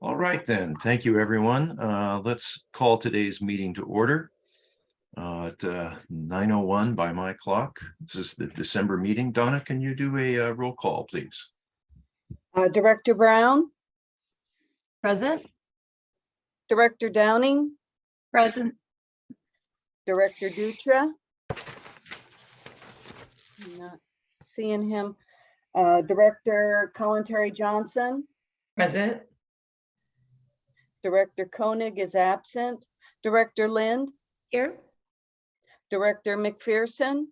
All right then, thank you, everyone. Uh, let's call today's meeting to order. Uh, at uh, nine oh one by my clock. This is the December meeting. Donna, can you do a uh, roll call, please? Uh, Director Brown, Present? Director Downing, Present. Director Dutra. Not Seeing him. Uh, Director Kalantari-Johnson, Present. Director Koenig is absent. Director Lind, Here. Director McPherson.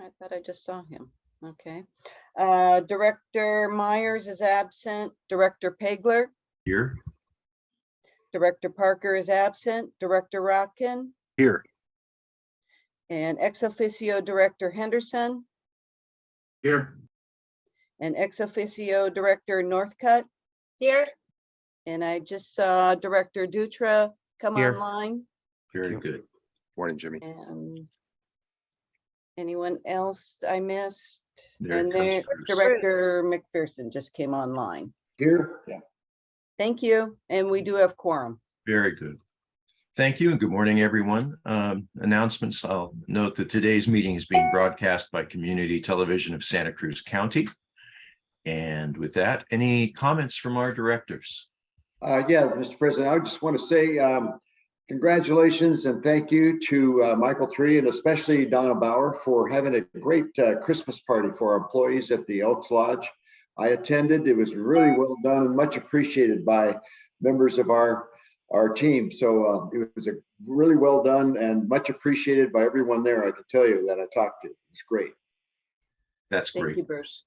I thought I just saw him. Okay. Uh, Director Myers is absent. Director Pageler, Here, Director Parker is absent. Director Rotkin. Here. And ex officio Director Henderson Here. and ex officio Director Northcutt. Here. And I just saw Director Dutra come Here. online very you. good. Morning, Jimmy. and anyone else I missed? There And comes there, Bruce. Director McPherson just came online. Here. Yeah. Thank you. And we do have quorum. Very good. Thank you and good morning, everyone. Um, announcements, I'll note that today's meeting is being broadcast by Community Television of Santa Cruz County. And with that, any comments from our directors? Uh, yeah, Mr. President, I just want to say, um, congratulations and thank you to, uh, Michael Tree and especially Donna Bauer for having a great, uh, Christmas party for our employees at the Elks Lodge. I attended. It was really well done and much appreciated by members of our, our team. So, uh, it was a really well done and much appreciated by everyone there. I can tell you that I talked to. It's great. That's Thank you, great. Bruce.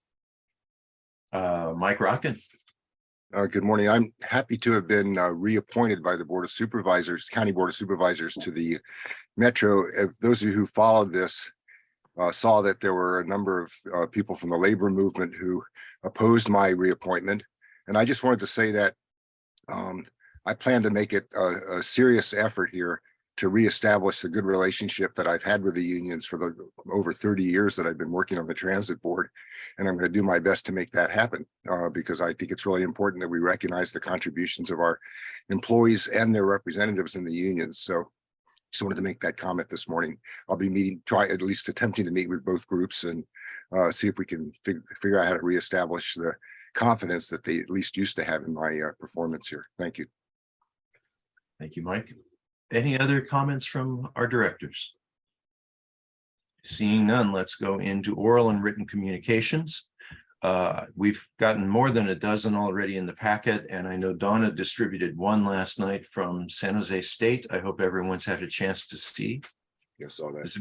Uh, Mike Rotkin, Uh, good morning. I'm happy to have been uh, reappointed by the Board of Supervisors, County Board of Supervisors to the Metro. If those of you who followed this uh, saw that there were a number of uh, people from the labor movement who opposed my reappointment. And I just wanted to say that um, I plan to make it a, a serious effort here to reestablish the good relationship that I've had with the unions for the over 30 years that I've been working on the transit board. And I'm going to do my best to make that happen uh, because I think it's really important that we recognize the contributions of our employees and their representatives in the unions. So just wanted to make that comment this morning. I'll be meeting, try at least attempting to meet with both groups and uh, see if we can fig- figure out how to reestablish the confidence that they at least used to have in my uh, performance here. Thank you. thank you, Mike. Any other comments from our directors? Seeing none, let's go into oral and written communications. Uh, we've gotten more than a dozen already in the packet, and I know Donna distributed one last night from San Jose State. I hope everyone's had a chance to see. You saw that. Has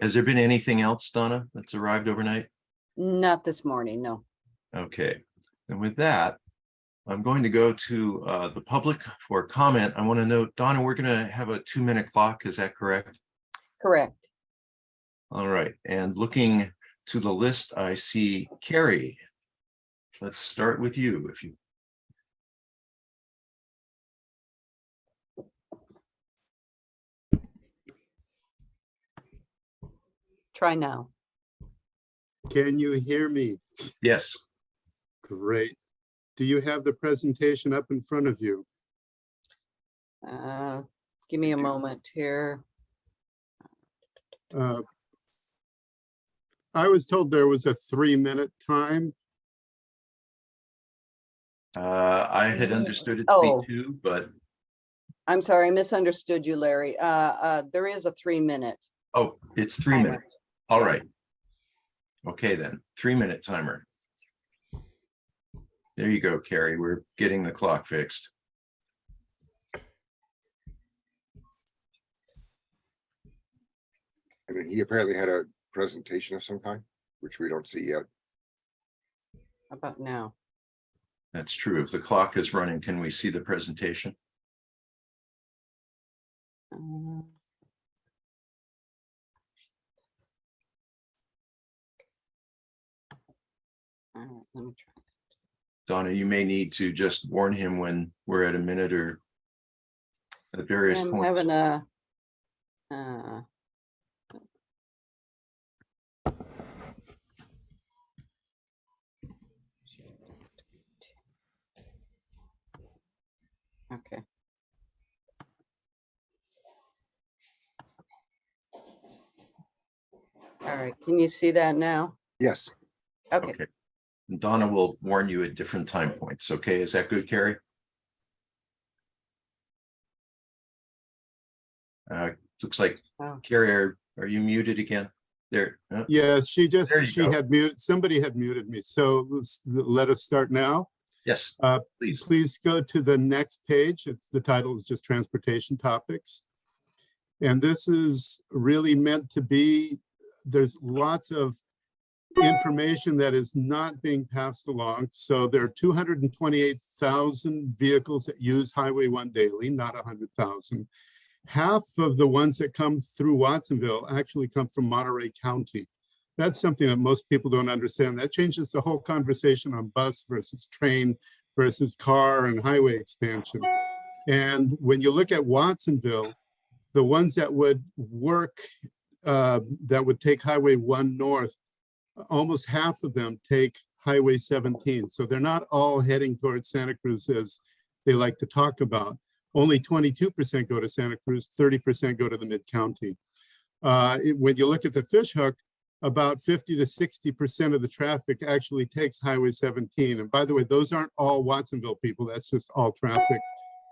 has there been anything else, Donna, that's arrived overnight? Not this morning, no. Okay, and with that, I'm going to go to uh, the public for comment. I want to note, Donna, we're going to have a two-minute clock. Is that correct? Correct. All right, and looking to the list, I see Carrie. Let's start with you if you, Try now. Can you hear me? yes, Great. Do you have the presentation up in front of you? Uh, Give me a moment here. Uh, I was told there was a three-minute time. uh, I had understood it to Oh. be two, but, I'm sorry, I misunderstood you, Larry. Uh, uh, There is a three-minute. oh, it's three timer. minutes. All Yeah. right. Okay, then, three-minute timer. There you go, Carrie. We're getting the clock fixed. I mean, he apparently had a presentation of some kind, which we don't see yet. How About now. That's true. If the clock is running, can we see the presentation? Uh, All right, let me try. Donna, you may need to just warn him when we're at a minute or at various I'm points. having a. uh, Okay. All right, can you see that now? Yes, Okay, Okay. Donna will warn you at different time points. Okay, is that good, Carrie? Uh, looks like Wow. Carrie, are, are you muted again? There, uh, Yes, she just, she go. had muted, somebody had muted me. So let's, let us start now. yes, Uh, please. Please go to the next page. It's, the title is just transportation topics. And this is really meant to be, there's lots of information that is not being passed along. So there are two hundred and twenty-eight thousand vehicles that use Highway One daily, not hundred thousand. Half of the ones that come through Watsonville actually come from Monterey County. That's something that most people don't understand. That changes the whole conversation on bus versus train versus car and highway expansion. And when you look at Watsonville, the ones that would work, uh, that would take Highway One North, almost half of them take Highway 17. So they're not all heading towards Santa Cruz as they like to talk about. Only 22% go to Santa Cruz, 30% go to the mid-county. Uh, when you look at the fish hook, about 50 to 60% of the traffic actually takes Highway 17. And by the way, those aren't all Watsonville people. That's just all traffic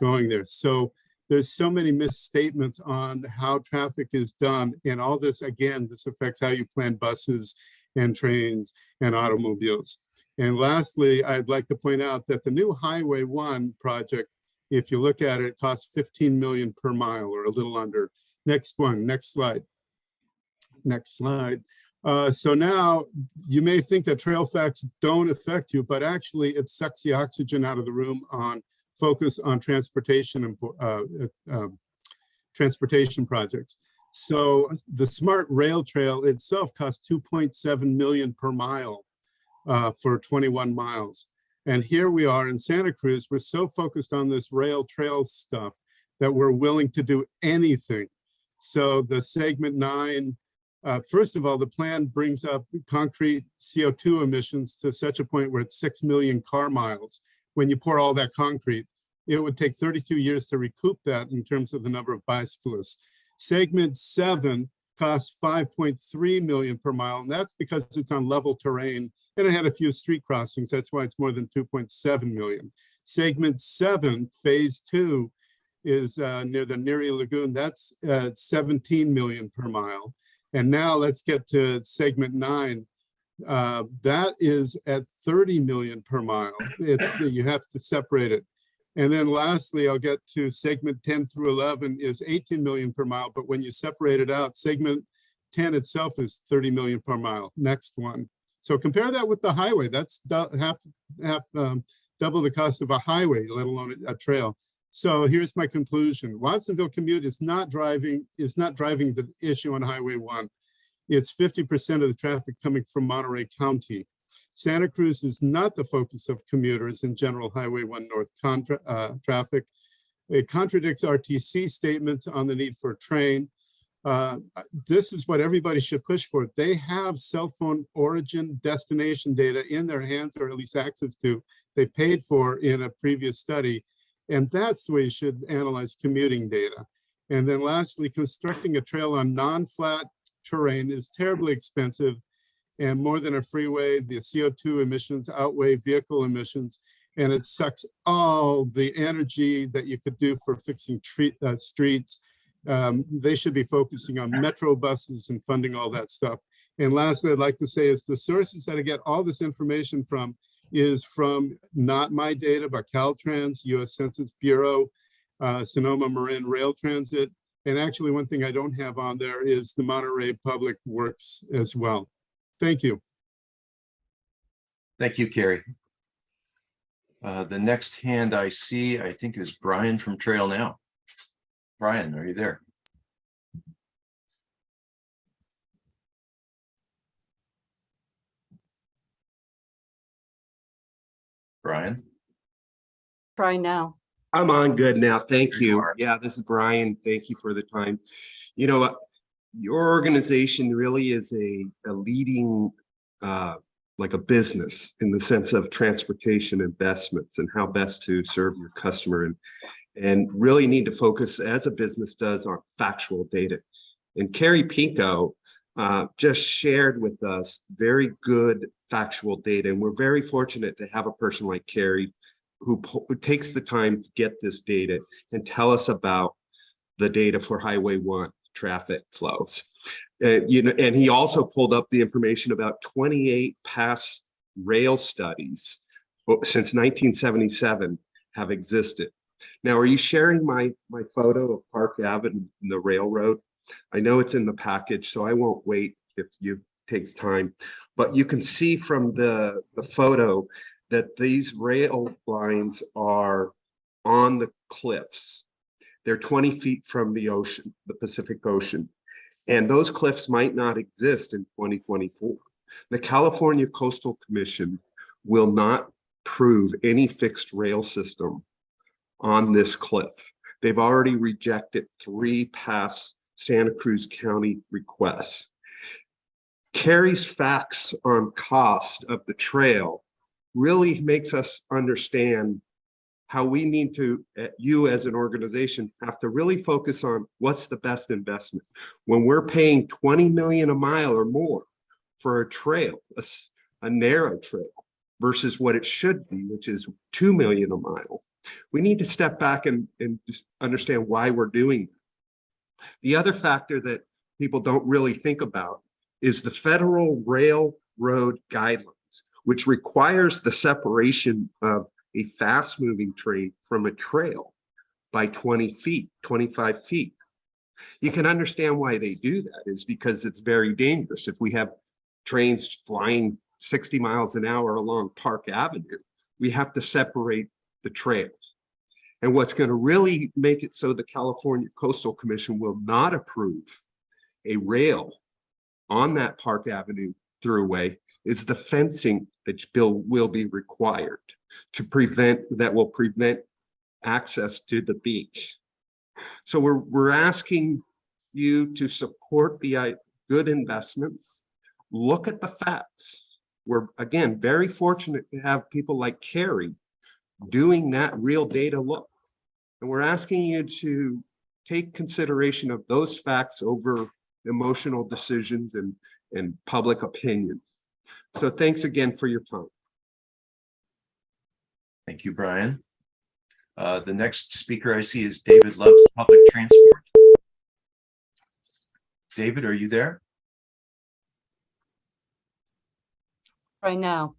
going there. So there's so many misstatements on how traffic is done. And all this, again, this affects how you plan buses and trains and automobiles. And lastly, I'd like to point out that the new Highway One project, if you look at it, it costs 15 million per mile or a little under. Next one, next slide. Next slide. Uh, so now you may think that trail facts don't affect you, but actually it sucks the oxygen out of the room on focus on transportation and uh, uh, um, transportation projects. So the smart rail trail itself costs 2.7 million per mile uh, for 21 miles. And here we are in Santa Cruz, we're so focused on this rail trail stuff that we're willing to do anything. So the segment nine, uh, first of all, the plan brings up concrete CO2 emissions to such a point where it's 6 million car miles. When you pour all that concrete, it would take 32 years to recoup that in terms of the number of bicyclists. Segment seven costs 5.3 million per mile, and that's because it's on level terrain and it had a few street crossings. That's why it's more than 2.7 million. Segment seven, phase two, is uh, near the Neary Lagoon. That's uh, 17 million per mile. And now let's get to segment nine. Uh, that is at 30 million per mile. It's you have to separate it. And then lastly, I'll get to segment 10 through 11 is 18 million per mile. But when you separate it out, segment 10 itself is 30 million per mile. Next one. So compare that with the highway. That's half, half, um, double the cost of a highway, let alone a trail. So here's my conclusion. Watsonville commute is not driving, is not driving the issue on Highway One. It's 50% of the traffic coming from Monterey County. Santa Cruz is not the focus of commuters in general Highway One North contra, uh, traffic. It contradicts RTC statements on the need for a train. Uh, this is what everybody should push for. They have cell phone origin destination data in their hands or at least access to, they've paid for in a previous study. And that's the way you should analyze commuting data. And then lastly, constructing a trail on non-flat terrain is terribly expensive. And more than a freeway, the CO2 emissions outweigh vehicle emissions. And it sucks all the energy that you could do for fixing treat, uh, streets. Um, they should be focusing on metro buses and funding all that stuff. And lastly, I'd like to say is the sources that I get all this information from is from not my data, but Caltrans, US Census Bureau, uh, Sonoma Marin Rail Transit. And actually, one thing I don't have on there is the Monterey Public Works as well. Thank you. Thank you, Carrie. Uh, the next hand I see, I think is Brian from Trail Now. Brian, are you there? Brian? try now. I'm on good now. Thank you you. Yeah, this is Brian. Thank you for the time. You know, your organization really is a, a leading, uh, like a business in the sense of transportation investments and how best to serve your customer. And, and really need to focus as a business does on factual data. And Carrie Pinko uh, just shared with us very good factual data. And we're very fortunate to have a person like Carrie who, who takes the time to get this data and tell us about the data for Highway One traffic flows. Uh, you know, and he also pulled up the information about 28 past rail studies uh, since 1977 have existed. Now, are you sharing my my photo of Park Avenue and the railroad? I know it's in the package, so I won't wait if you takes time. But you can see from the the photo that these rail lines are on the cliffs. They're 20 feet from the ocean, the Pacific Ocean. And those cliffs might not exist in 2024. The California Coastal Commission will not prove any fixed rail system on this cliff. They've already rejected three past Santa Cruz County requests. Carrie's facts on cost of the trail really makes us understand how we need to, uh, you as an organization, have to really focus on what's the best investment. When we're paying 20 million a mile or more for a trail, a narrow trail versus what it should be, which is 2 million a mile, we need to step back and, and just understand why we're doing. that. The other factor that people don't really think about is the federal railroad guidelines, which requires the separation of a fast moving train from a trail by 20 feet, 25 feet. You can understand why they do that is because it's very dangerous. If we have trains flying 60 miles an hour along Park Avenue, we have to separate the trails. And what's going to really make it so the California Coastal Commission will not approve a rail on that Park Avenue throughway is the fencing that bill will be required to prevent, that will prevent access to the beach. So we're, we're asking you to support the uh, good investments, look at the facts. We're, again, very fortunate to have people like Carrie doing that real data look. And we're asking you to take consideration of those facts over emotional decisions and, and public opinion. So thanks again for your time. Thank you, Brian. Uh, the next speaker I see is David Loves Public Transport. David, are you there? Right now.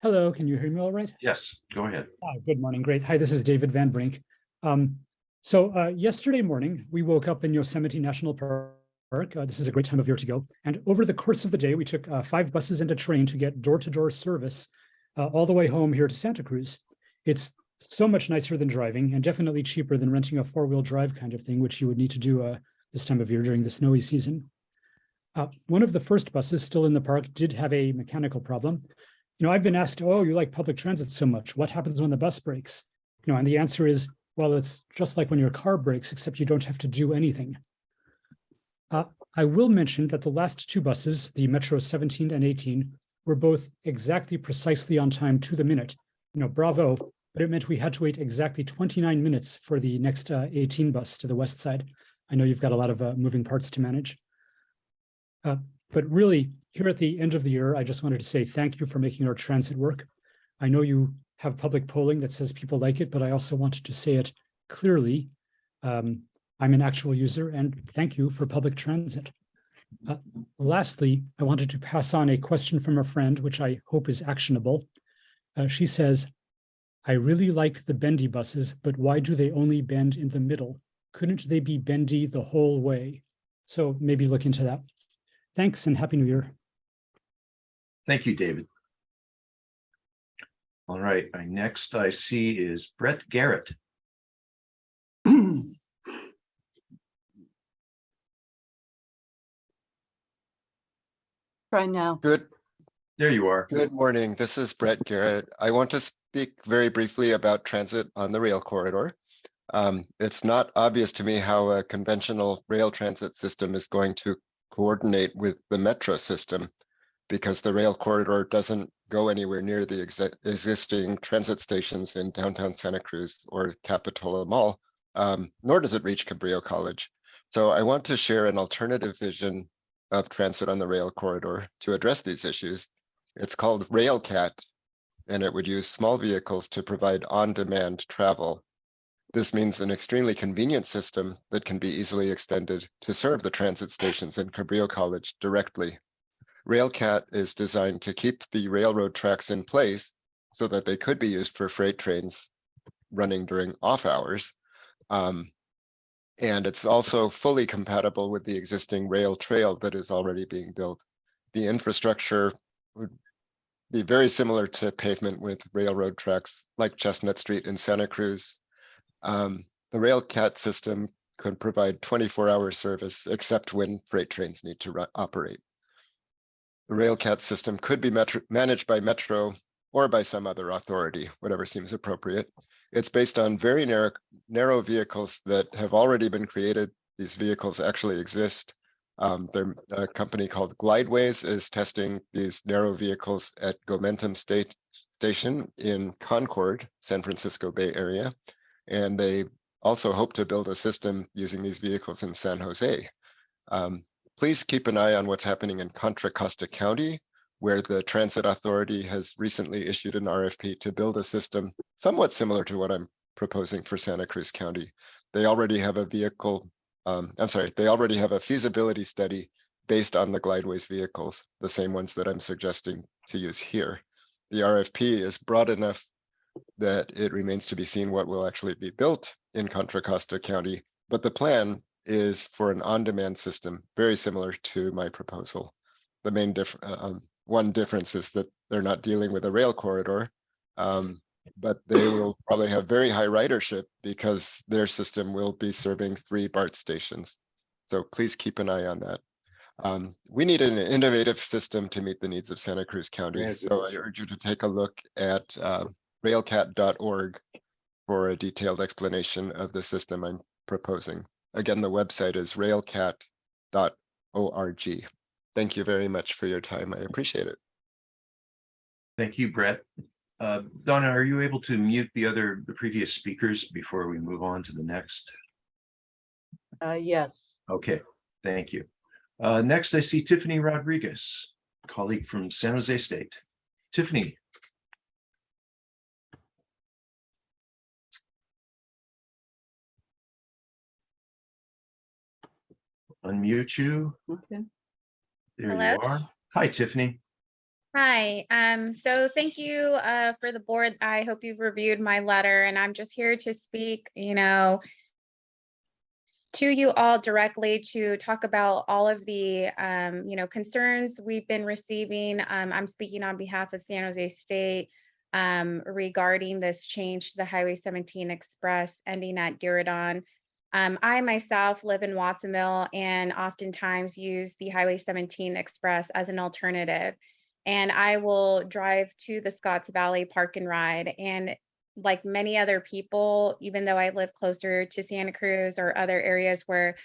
Hello, can you hear me all right? Yes, go ahead. Ah, Good morning, great. Hi, this is David Van Brink. Um, So uh, yesterday morning, we woke up in Yosemite National Park. Uh, This is a great time of year to go. And over the course of the day, we took uh, five buses and a train to get door-to-door service uh, all the way home here to Santa Cruz. It's so much nicer than driving and definitely cheaper than renting a four-wheel drive kind of thing, which you would need to do uh, this time of year during the snowy season. Uh, One of the first buses still in the park did have a mechanical problem. You know, I've been asked, oh, you like public transit so much. What happens when the bus breaks? You know, and the answer is, well, it's just like when your car breaks, except you don't have to do anything. Uh, I will mention that the last two buses, the Metro 17 and 18, were both exactly precisely on time to the minute. You know, bravo, but it meant we had to wait exactly 29 minutes for the next uh, 18 bus to the west side. I know you've got a lot of uh, moving parts to manage. Uh, but really, here at the end of the year, I just wanted to say thank you for making our transit work. I know you have public polling that says people like it, but I also wanted to say it clearly. Um, I'm an actual user and thank you for public transit. Uh, lastly, I wanted to pass on a question from a friend, which I hope is actionable. Uh, she says, I really like the bendy buses, but why do they only bend in the middle? Couldn't they be bendy the whole way? So maybe look into that. Thanks and Happy New Year. Thank you, David. All right, I next I see is Brett Garrett. Try now. Good, There you are. good morning. This is Brett Garrett. I want to speak very briefly about transit on the rail corridor. Um, it's not obvious to me how a conventional rail transit system is going to coordinate with the metro system. because the rail corridor doesn't go anywhere near the exi- existing transit stations in downtown Santa Cruz or Capitola Mall, um, nor does it reach Cabrillo College. So I want to share an alternative vision of transit on the rail corridor to address these issues. It's called RailCat, and it would use small vehicles to provide on-demand travel. This means an extremely convenient system that can be easily extended to serve the transit stations in Cabrillo College directly. RailCat is designed to keep the railroad tracks in place so that they could be used for freight trains running during off hours. Um, and it's also fully compatible with the existing rail trail that is already being built. The infrastructure would be very similar to pavement with railroad tracks like Chestnut Street in Santa Cruz. Um, the RailCat system could provide 24-hour service except when freight trains need to operate. The RailCat system could be managed by Metro or by some other authority, whatever seems appropriate. It's based on very narrow, narrow vehicles that have already been created. These vehicles actually exist. Um, a company called Glideways is testing these narrow vehicles at Gomentum State Station in Concord, San Francisco Bay Area. And they also hope to build a system using these vehicles in San Jose. Um, please keep an eye on what's happening in Contra Costa County, where the Transit Authority has recently issued an RFP to build a system somewhat similar to what I'm proposing for Santa Cruz County. They already have a vehicle, um, I'm sorry, they already have a feasibility study based on the Glideways vehicles, the same ones that I'm suggesting to use here. The RFP is broad enough that it remains to be seen what will actually be built in Contra Costa County, but the plan is for an on-demand system, very similar to my proposal. The main diff, uh, um, one difference is that they're not dealing with a rail corridor, um, but they will probably have very high ridership because their system will be serving three BART stations. So please keep an eye on that. Um, we need an innovative system to meet the needs of Santa Cruz County. Yes, So I urge you to take a look at uh, railcat.org for a detailed explanation of the system I'm proposing. Again, the website is railcat.org. Thank you very much for your time. I appreciate it. Thank you, Brett. Uh, Donna, are you able to mute the other, the previous speakers before we move on to the next? Uh, yes. Okay, thank you. Uh, next, I see Tiffany Rodriguez, colleague from San Jose State. Tiffany. Unmute you. Okay. There Hello? you are. Hi, Tiffany. Hi, um, so thank you, uh, for the board. I hope you've reviewed my letter and I'm just here to speak, you know, to you all directly to talk about all of the, um, you know, concerns we've been receiving. Um, I'm speaking on behalf of San Jose State um, regarding this change to the Highway 17 Express ending at Diridon. Um, I myself live in Watsonville and oftentimes use the Highway 17 Express as an alternative and I will drive to the Scotts Valley Park and Ride. And like many other people, even though I live closer to Santa Cruz or other areas where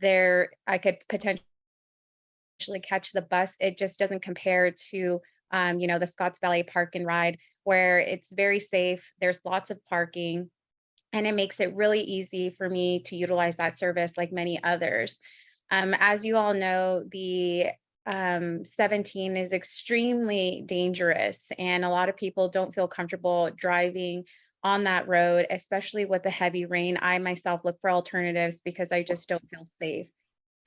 there I could potentially catch the bus, it just doesn't compare to um, you know, the Scotts Valley Park and Ride, where it's very safe. There's lots of parking, and it makes it really easy for me to utilize that service like many others. Um, as you all know, the um, 17 is extremely dangerous and a lot of people don't feel comfortable driving on that road, especially with the heavy rain. I myself look for alternatives because I just don't feel safe.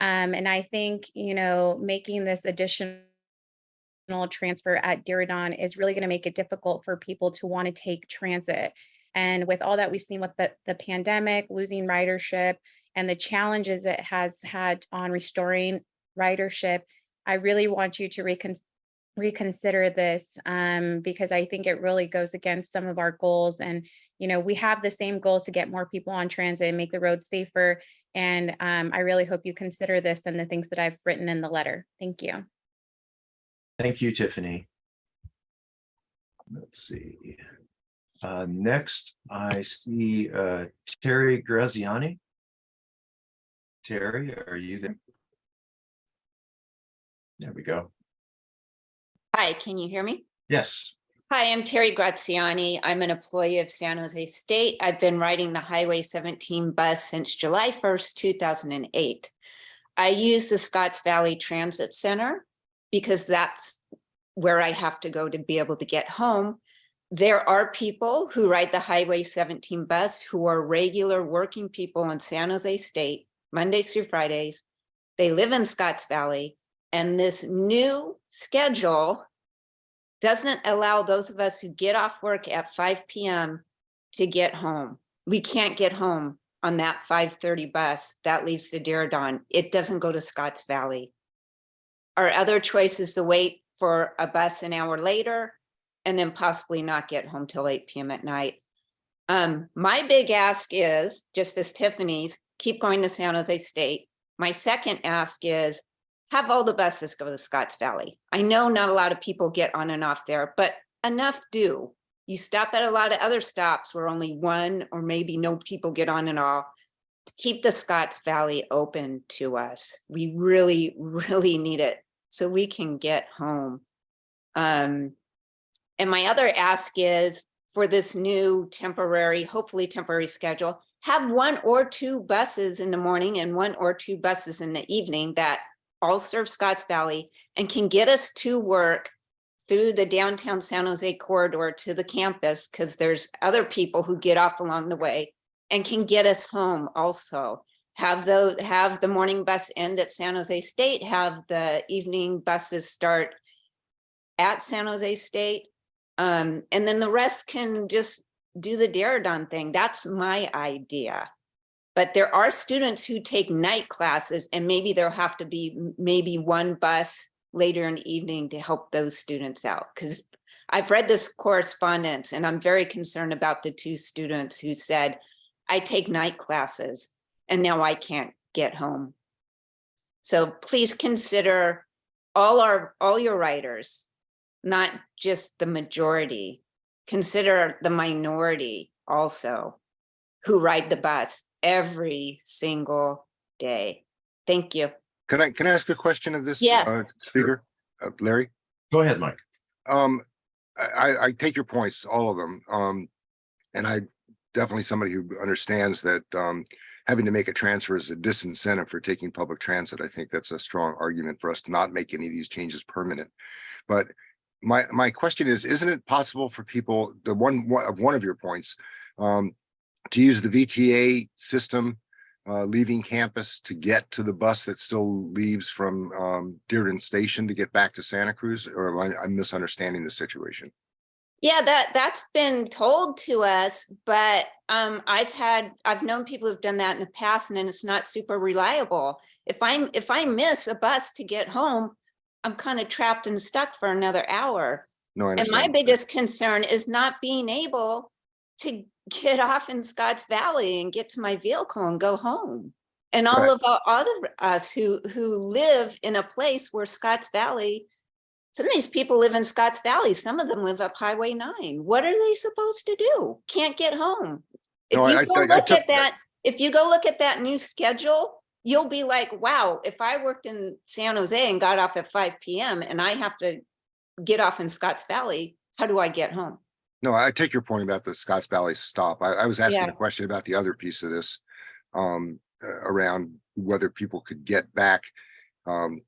Um, and I think, you know, making this additional transfer at Diridon is really going to make it difficult for people to want to take transit. And with all that we've seen with the, the pandemic, losing ridership, and the challenges it has had on restoring ridership, I really want you to recon- reconsider this um, because I think it really goes against some of our goals. And, you know, we have the same goals to get more people on transit and make the roads safer. And um, I really hope you consider this and the things that I've written in the letter. Thank you. Thank you, Tiffany. Let's see. Uh, next, I see uh, Terry Graziani. Terry, are you there? There we go. Hi, can you hear me? Yes, Hi, I'm Terry Graziani. I'm an employee of San Jose State. I've been riding the Highway 17 bus since July 1st, 2008. I use the Scotts Valley Transit Center because that's where I have to go to be able to get home. There are people who ride the Highway 17 bus who are regular working people in San Jose State, Mondays through Fridays. They live in Scotts Valley, and this new schedule doesn't allow those of us who get off work at five PM to get home. We can't get home on that five thirty bus that leaves the Diridon. It doesn't go to Scotts Valley. Our other choice is to wait for a bus an hour later and then possibly not get home till eight PM at night. Um, my big ask is, just as Tiffany's, keep going to San Jose State. My second ask is have all the buses go to Scotts Valley. I know not a lot of people get on and off there, but enough do. You stop at a lot of other stops where only one or maybe no people get on and off. Keep the Scotts Valley open to us. We really, really need it so we can get home. Um, and my other ask is for this new temporary, hopefully temporary schedule, have one or two buses in the morning and one or two buses in the evening that all serve Scotts Valley and can get us to work through the downtown San Jose corridor to the campus, because there's other people who get off along the way and can get us home also. Have those, have the morning bus end at San Jose State, have the evening buses start at San Jose State. Um, and then the rest can just do the Diridon thing. That's my idea. But there are students who take night classes and maybe there'll have to be maybe one bus later in the evening to help those students out. Because I've read this correspondence and I'm very concerned about the two students who said, I take night classes and now I can't get home. So please consider all our, all your writers, not just the majority. Consider the minority also who ride the bus every single day. Thank you. Can I, can I ask a question of this? Yeah. uh, Speaker, Uh, Larry? go ahead, Mike. Um, I, I, I take your points, all of them. Um, and I definitely somebody who understands that, um, having to make a transfer is a disincentive for taking public transit. I think that's a strong argument for us to not make any of these changes permanent. But my, my question is, isn't it possible for people, the one, one of one of your points, um, to use the VTA system, uh, leaving campus to get to the bus that still leaves from, um, Diridon Station to get back to Santa Cruz, or am I, I'm misunderstanding the situation? Yeah, that, that's been told to us, but um, I've had, I've known people who've done that in the past and it's not super reliable. If I'm, if I miss a bus to get home, I'm kind of trapped and stuck for another hour. No, I And my biggest concern is not being able to get off in Scotts Valley and get to my vehicle and go home. And all Right. of our other us who, who live in a place where Scotts Valley, some of these people live in Scotts Valley, some of them live up Highway nine. What are they supposed to do? Can't get home. If No, I- you go I- I look took at that, if you go look at that new schedule, you'll be like, wow, if I worked in San Jose and got off at five PM and I have to get off in Scotts Valley, how do I get home? No, I take your point about the Scotts Valley stop. I, I was asking Yeah. a question about the other piece of this. Um, uh, around whether people could get back, um,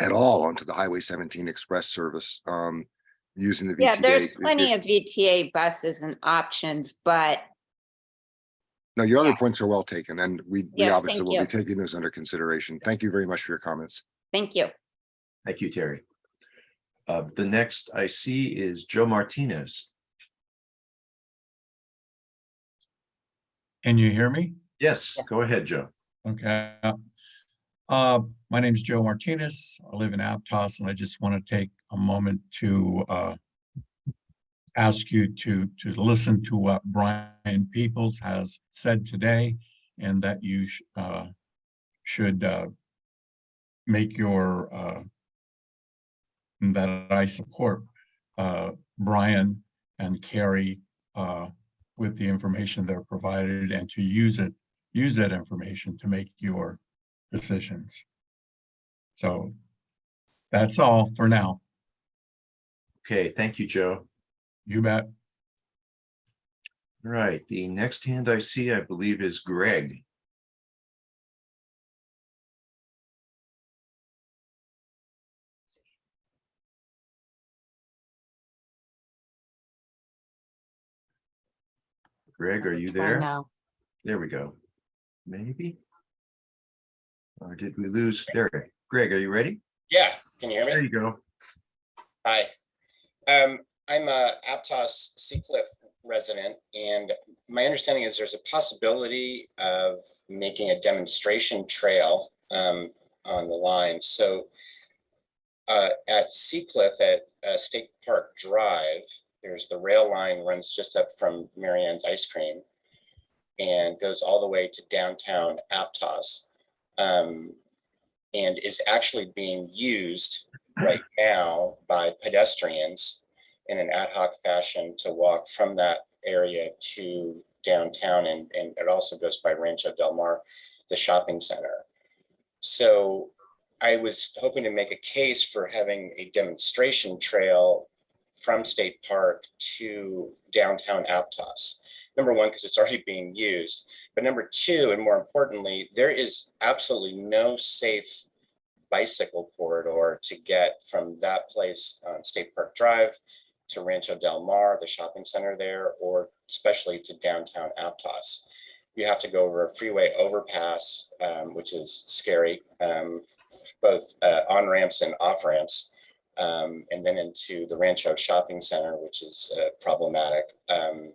at all onto the Highway seventeen express service, um, using the VTA. Yeah, there's plenty if- of VTA buses and options, but No, your other yeah. points are well taken and we, we obviously thank will be taking those under consideration. Thank you very much for your comments. thank you. Thank you, Terry. Uh, the next I see is Joe Martinez. Can you hear me? Yes, go ahead, Joe. Okay. Uh, my name is Joe Martinez. I live in Aptos and I just want to take a moment to uh, ask you to, to listen to what Brian Peoples has said today and that you sh- uh, should uh, make your uh, that I support uh, Brian and Carrie uh, with the information they're provided and to use it use that information to make your decisions. So that's all for now. Okay, thank you, Joe. You bet. All Right, the next hand I see, I believe, is Greg. Greg, are you there? Now, There we go. Maybe? Or did we lose? There, Greg, are you ready? Yeah, can you hear me? There you go. Hi. Um, I'm a Aptos Seacliff resident and my understanding is there's a possibility of making a demonstration trail um, on the line. So uh, at Seacliff at uh, State Park Drive, there's the rail line runs just up from Marianne's Ice Cream and goes all the way to downtown Aptos. Um, and is actually being used right now by pedestrians in an ad hoc fashion to walk from that area to downtown and, and it also goes by Rancho Del Mar, the shopping center. So I was hoping to make a case for having a demonstration trail from State Park to downtown Aptos. Number one, because it's already being used, but number two, and more importantly, there is absolutely no safe bicycle corridor to get from that place on State Park Drive to Rancho Del Mar, the shopping center there, or especially to downtown Aptos. You have to go over a freeway overpass, um, which is scary, um, both uh, on ramps and off ramps, um, and then into the Rancho Shopping Center, which is uh, problematic. Um,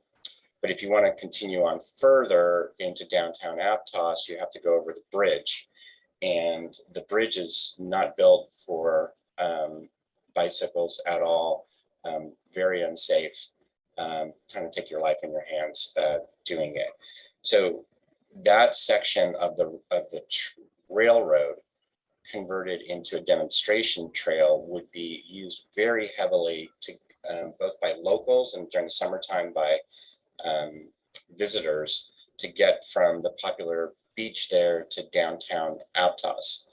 but if you want to continue on further into downtown Aptos, you have to go over the bridge. And the bridge is not built for um, bicycles at all, um, very unsafe, um, trying to take your life in your hands uh, doing it. So that section of the of the railroad converted into a demonstration trail would be used very heavily to um, both by locals and during the summertime by um, visitors to get from the popular beach there to downtown Aptos.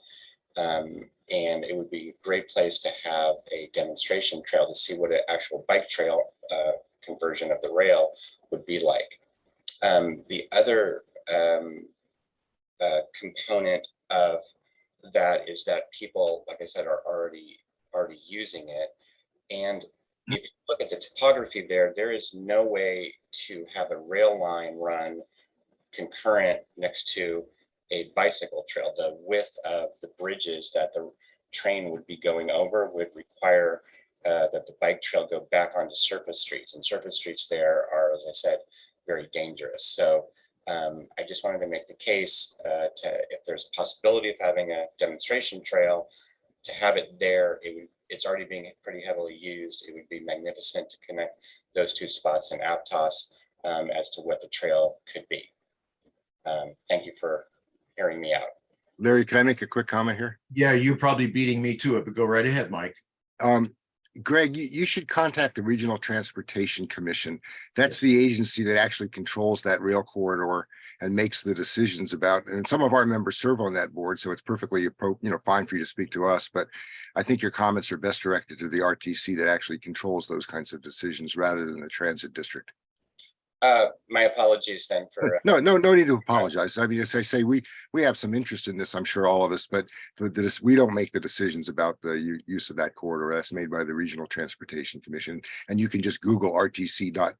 Um, and it would be a great place to have a demonstration trail to see what an actual bike trail uh, conversion of the rail would be like. Um, the other um, uh, component of that is that people, like I said, are already already using it. And if you look at the topography there, there is no way to have a rail line run concurrent next to a bicycle trail. The width of the bridges that the train would be going over would require uh, that the bike trail go back onto surface streets and surface streets there are, as I said, very dangerous. So um, I just wanted to make the case uh, to, if there's a possibility of having a demonstration trail, to have it there, it would, it's already being pretty heavily used. It would be magnificent to connect those two spots in Aptos um, as to what the trail could be. Um, thank you for hearing me out. Larry, can I make a quick comment here? Yeah, you're probably beating me to it, but go right ahead, Mike. Um, Greg, you, you should contact the Regional Transportation Commission. That's the agency that actually controls that rail corridor and makes the decisions about, and some of our members serve on that board, so it's perfectly appro, you know, fine for you to speak to us, but I think your comments are best directed to the RTC that actually controls those kinds of decisions rather than the transit district. Uh, my apologies then for, No, no, no need to apologize. I mean, as I say, we, we have some interest in this, I'm sure all of us, but the- this, we don't make the decisions about the use of that corridor. That's made by the Regional Transportation Commission. And you can just Google RTC dot,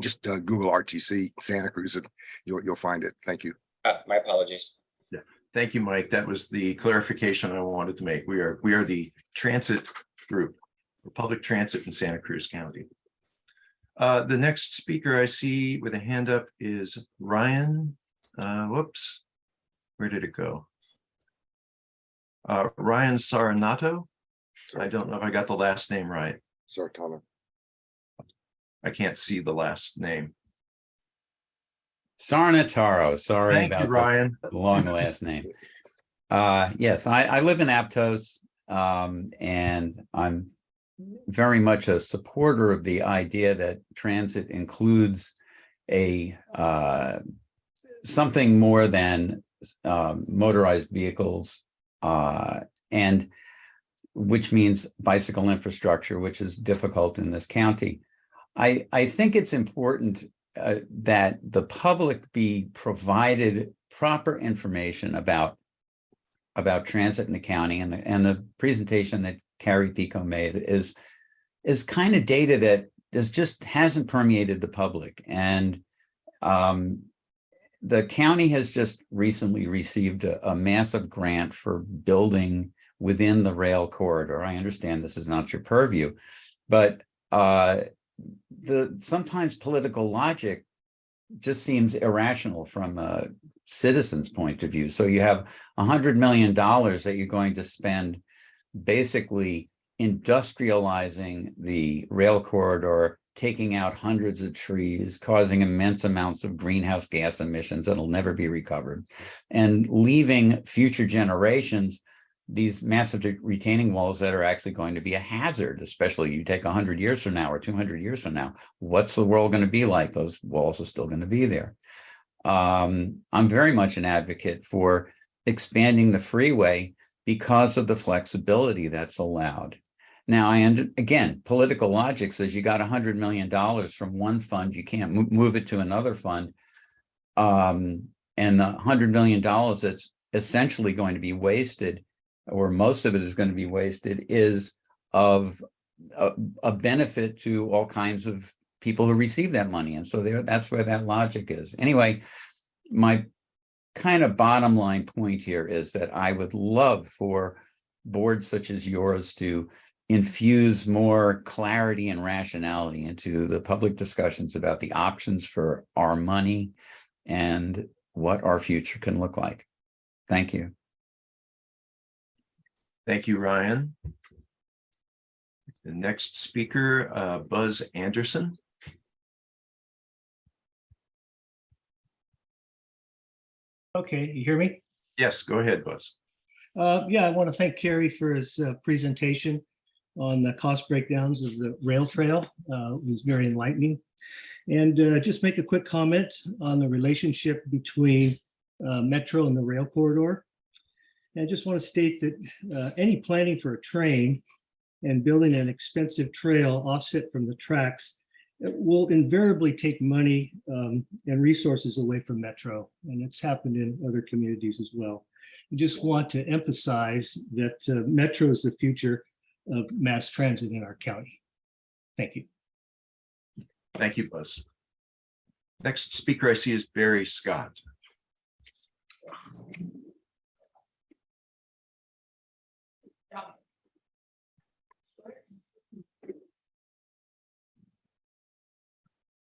just uh, Google RTC Santa Cruz and you'll, you'll find it. Thank you. uh, my apologies. Yeah, Thank you, Mike. That was the clarification I wanted to make. We are, we are the transit group, for public transit in Santa Cruz County. Uh, the next speaker I see with a hand up is Ryan. Uh, whoops. Where did it go? Uh, Ryan Saranato. I don't know if I got the last name right. Sartana. I can't see the last name. Sarnataro, sorry Thank you, about Ryan. the long last name. Uh, yes, I, I live in Aptos, um, and I'm very much a supporter of the idea that transit includes a, uh, something more than, um, motorized vehicles. Uh, and which means bicycle infrastructure, which is difficult in this county. I, I think it's important uh, that the public be provided proper information about about transit in the county and the, and the presentation that Carrie Pico made is is kind of data that is just hasn't permeated the public. And um, the county has just recently received a, a massive grant for building within the rail corridor. I understand this is not your purview, but uh, the sometimes political logic just seems irrational from a citizen's point of view. So you have a hundred million dollars that you're going to spend basically industrializing the rail corridor, taking out hundreds of trees, causing immense amounts of greenhouse gas emissions that'll never be recovered, and leaving future generations these massive retaining walls that are actually going to be a hazard, especially you take 100 years from now or 200 years from now. What's the world going to be like? Those walls are still going to be there. Um, I'm very much an advocate for expanding the freeway because of the flexibility that's allowed. Now, and again, political logic says you got $100 million from one fund, you can't move it to another fund. Um, and the $100 million that's essentially going to be wasted or most of it is going to be wasted, is of a, a, benefit to all kinds of people who receive that money. And so there, that's where that logic is. Anyway, my kind of bottom line point here is that I would love for boards such as yours to infuse more clarity and rationality into the public discussions about the options for our money and what our future can look like. Thank you. Thank you, Ryan. The next speaker, uh, Buzz Anderson. Okay, you hear me? Yes, go ahead, Buzz. Uh, yeah, I want to thank Kerry for his uh, presentation on the cost breakdowns of the rail trail. Uh, it was very enlightening. And uh, just make a quick comment on the relationship between uh, Metro and the rail corridor. And I just want to state that uh, any planning for a train and building an expensive trail offset from the tracks will invariably take money um, and resources away from Metro. And it's happened in other communities as well. I just want to emphasize that uh, Metro is the future of mass transit in our county. Thank you. Thank you, Buzz. Next speaker I see is Barry Scott.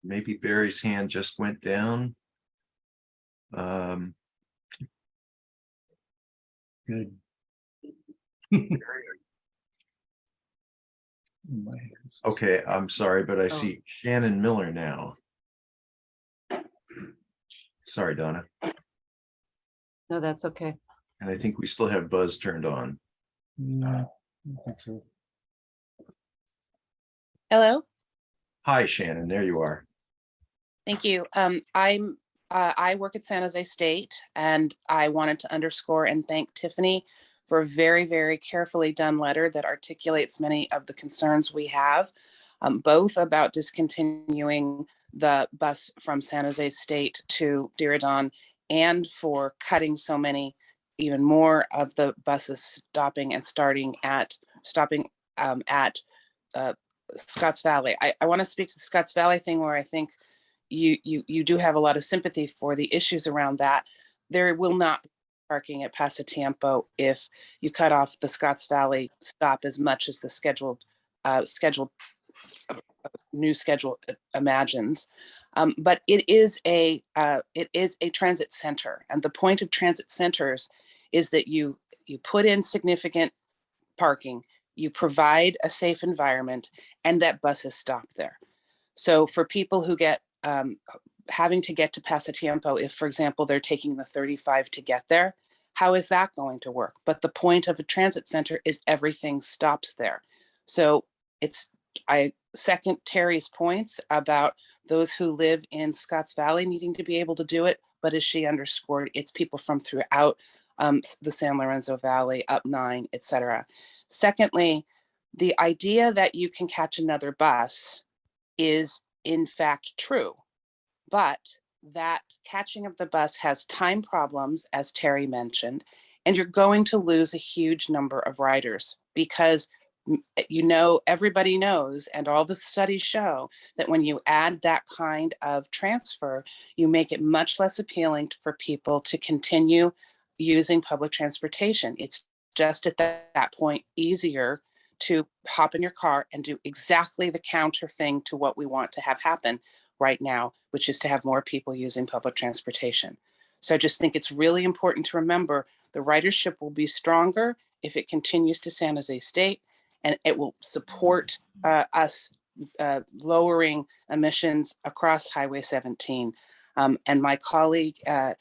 Maybe Barry's hand just went down. Um, Good. Okay, I'm sorry, but I Oh. see Shannon Miller now. Sorry, Donna. No, that's okay. And I think we still have Buzz turned on. No, I think so. Hello, Hi, Shannon, there you are. Thank you. Um, I'm, uh, I work at San Jose State and I wanted to underscore and thank Tiffany for a very, very carefully done letter that articulates many of the concerns we have, um, both about discontinuing the bus from San Jose State to Diridon and for cutting so many, even more of the buses stopping and starting at, stopping um, at uh, Scotts Valley. I, I want to speak to the Scotts Valley thing where I think you, you, you do have a lot of sympathy for the issues around that. There will not be parking at Pasatiempo if you cut off the Scotts Valley stop as much as the scheduled, uh, scheduled uh, new schedule imagines. Um, but it is a, uh, it is a transit center. And the point of transit centers is that you, you put in significant parking, you provide a safe environment and that buses stop there. So for people who get um, having to get to Pasatiempo, if for example, they're taking the 35 to get there, how is that going to work? But the point of a transit center is everything stops there. So it's, I second Terry's points about those who live in Scotts Valley needing to be able to do it. But as she underscored, it's people from throughout um, the San Lorenzo Valley, up nine, et cetera. Secondly, the idea that you can catch another bus is in fact true. But that catching of the bus has time problems, as Terry mentioned, and you're going to lose a huge number of riders because mm, eh, you know, everybody knows, and all the studies show that when you add that kind of transfer, you make it much less appealing for people to continue using public transportation. It's just at that, that point easier to hop in your car and do exactly the counter thing to what we want to have happen right now, which is to have more people using public transportation. So I just think it's really important to remember the ridership will be stronger if it continues to San Jose State and it will support uh, us uh, lowering emissions across Highway 17. Um, and my colleague, uh,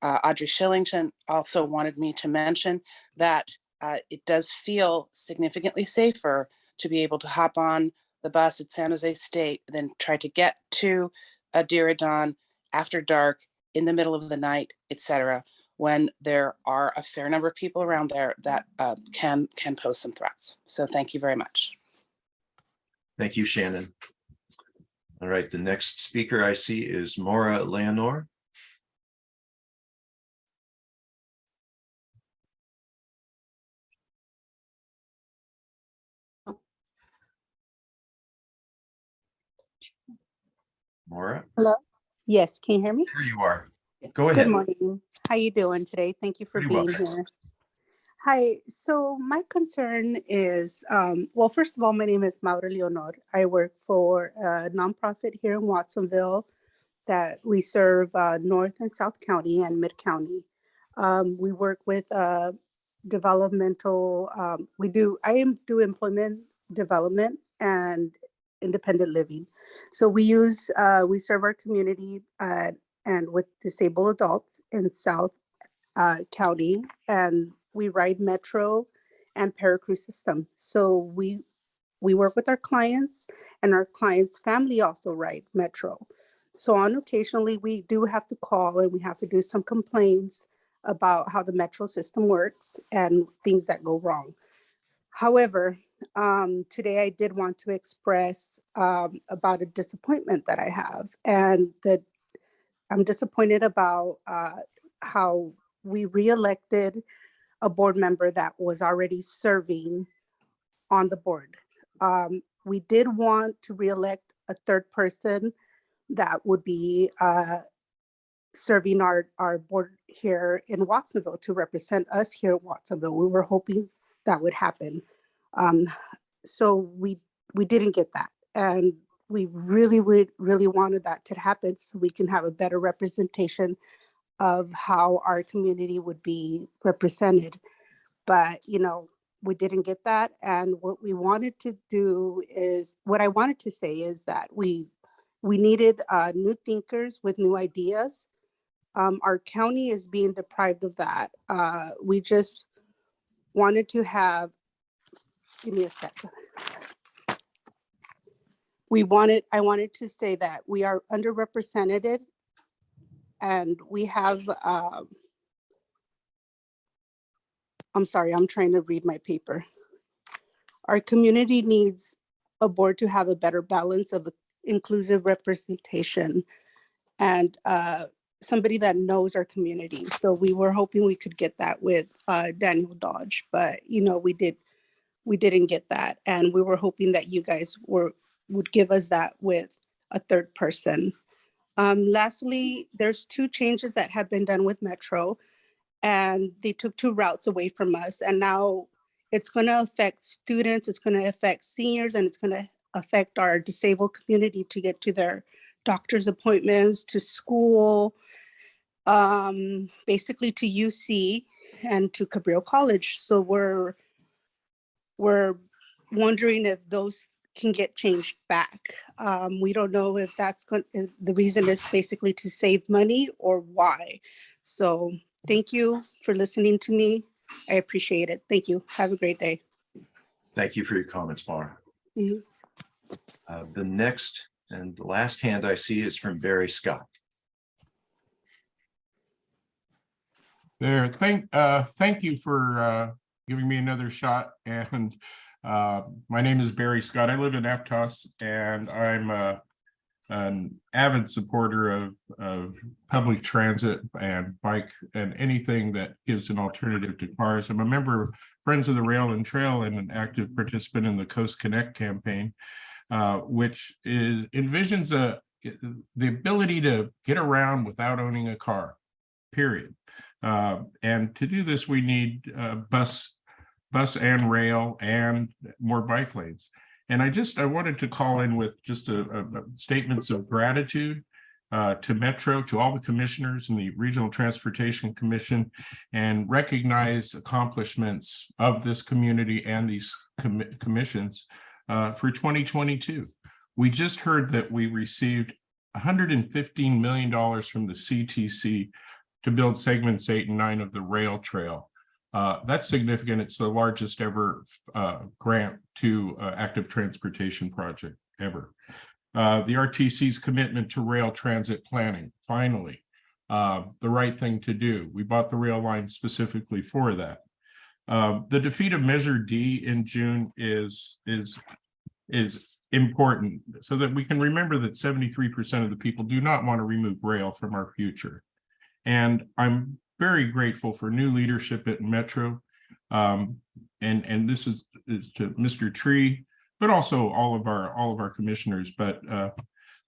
uh, Audrey Shillington, also wanted me to mention that uh, it does feel significantly safer to be able to hop on the bus at San Jose State than try to get to uh, Diridon after dark, in the middle of the night, etc., when there are a fair number of people around there that uh, can can pose some threats. So thank you very much. Thank you, Shannon. All right, the next speaker I see is Maura Leonor. Maura, Hello? Yes, can you hear me? here you are. Go ahead. Good morning. How you doing today? Thank you for Pretty being here. Hi, so my concern is, um, well, first of all, my name is Maura Leonor. I work for a nonprofit here in Watsonville that we serve uh, North and South County and Mid County. Um, we work with uh, developmental, um, we do, I am do employment development and independent living. So we use, uh, we serve our community uh, and with disabled adults in South uh, County, and we ride Metro and Paracruz system. So we we work with our clients, and our clients' family also ride Metro. So on occasionally, we do have to call and we have to do some complaints about how the Metro system works and things that go wrong. However, um, today I did want to express um, about a disappointment that I have, and that I'm disappointed about uh, how we reelected a board member that was already serving on the board. Um, we did want to reelect a third person that would be uh, serving our, our board here in Watsonville to represent us here in Watsonville. We were hoping that would happen. Um, so we we didn't get that. And we really would really wanted that to happen so we can have a better representation of how our community would be represented. But, you know, we didn't get that. And what we wanted to do is, what I wanted to say is that we, we needed uh, new thinkers with new ideas. Um, our county is being deprived of that. Uh, we just wanted to have, give me a second we wanted, I wanted to say that we are underrepresented and we have, um, I'm sorry, I'm trying to read my paper. Our community needs a board to have a better balance of inclusive representation and uh, somebody that knows our community. So we were hoping we could get that with uh, Daniel Dodge, but you know, we did, we didn't get that. And we were hoping that you guys were, would give us that with a third person. Um, lastly, there's two changes that have been done with Metro and they took two routes away from us. And now it's gonna affect students, it's gonna affect seniors, and it's gonna affect our disabled community to get to their doctor's appointments, to school, um, basically to UC and to Cabrillo College. So we're, we're wondering if those can get changed back. Um, we don't know if that's going, the reason is basically to save money or why. So thank you for listening to me. I appreciate it. Thank you. Have a great day. Thank you for your comments, Maura. Mhm. Uh, The next and the last hand I see is from Barry Scott. There, thank, uh, thank you for, uh, giving me another shot and, uh, my name is Barry Scott. I live in Aptos and I'm, uh, an avid supporter of, of public transit and bike and anything that gives an alternative to cars. I'm a member of Friends of the Rail and Trail and an active participant in the Coast Connect campaign, uh, which is envisions a, the ability to get around without owning a car, period. Uh, and to do this, we need uh, bus, bus and rail and more bike lanes. And I just, I wanted to call in with just a, a- statements of gratitude uh, to Metro, to all the commissioners and the Regional Transportation Commission, and recognize accomplishments of this community and these commi- commissions uh, for 2022. We just heard that we received $115 million from the CTC to build segments eight and nine of the rail trail. Uh, that's significant. It's the largest ever uh, grant to uh, active transportation project ever. Uh, the RTC's commitment to rail transit planning, finally, uh, the right thing to do. We bought the rail line specifically for that. Um, the defeat of Measure D in June is is is important so that we can remember that 73% of the people do not want to remove rail from our future. And I'm very grateful for new leadership at Metro. Um, and, and this is, is to Mr. Tree, but also all of our, all of our commissioners. But uh,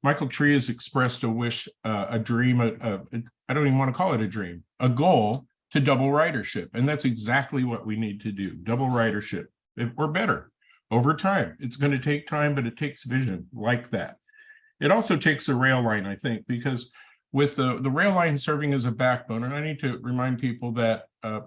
Michael Tree has expressed a wish, uh, a dream, a, a, I don't even want to call it a dream, a goal to double ridership. And that's exactly what we need to do, double ridership, or better over time. It's going to take time, but it takes vision like that. It also takes a rail line, I think, because with the, the rail line serving as a backbone, and I need to remind people that uh,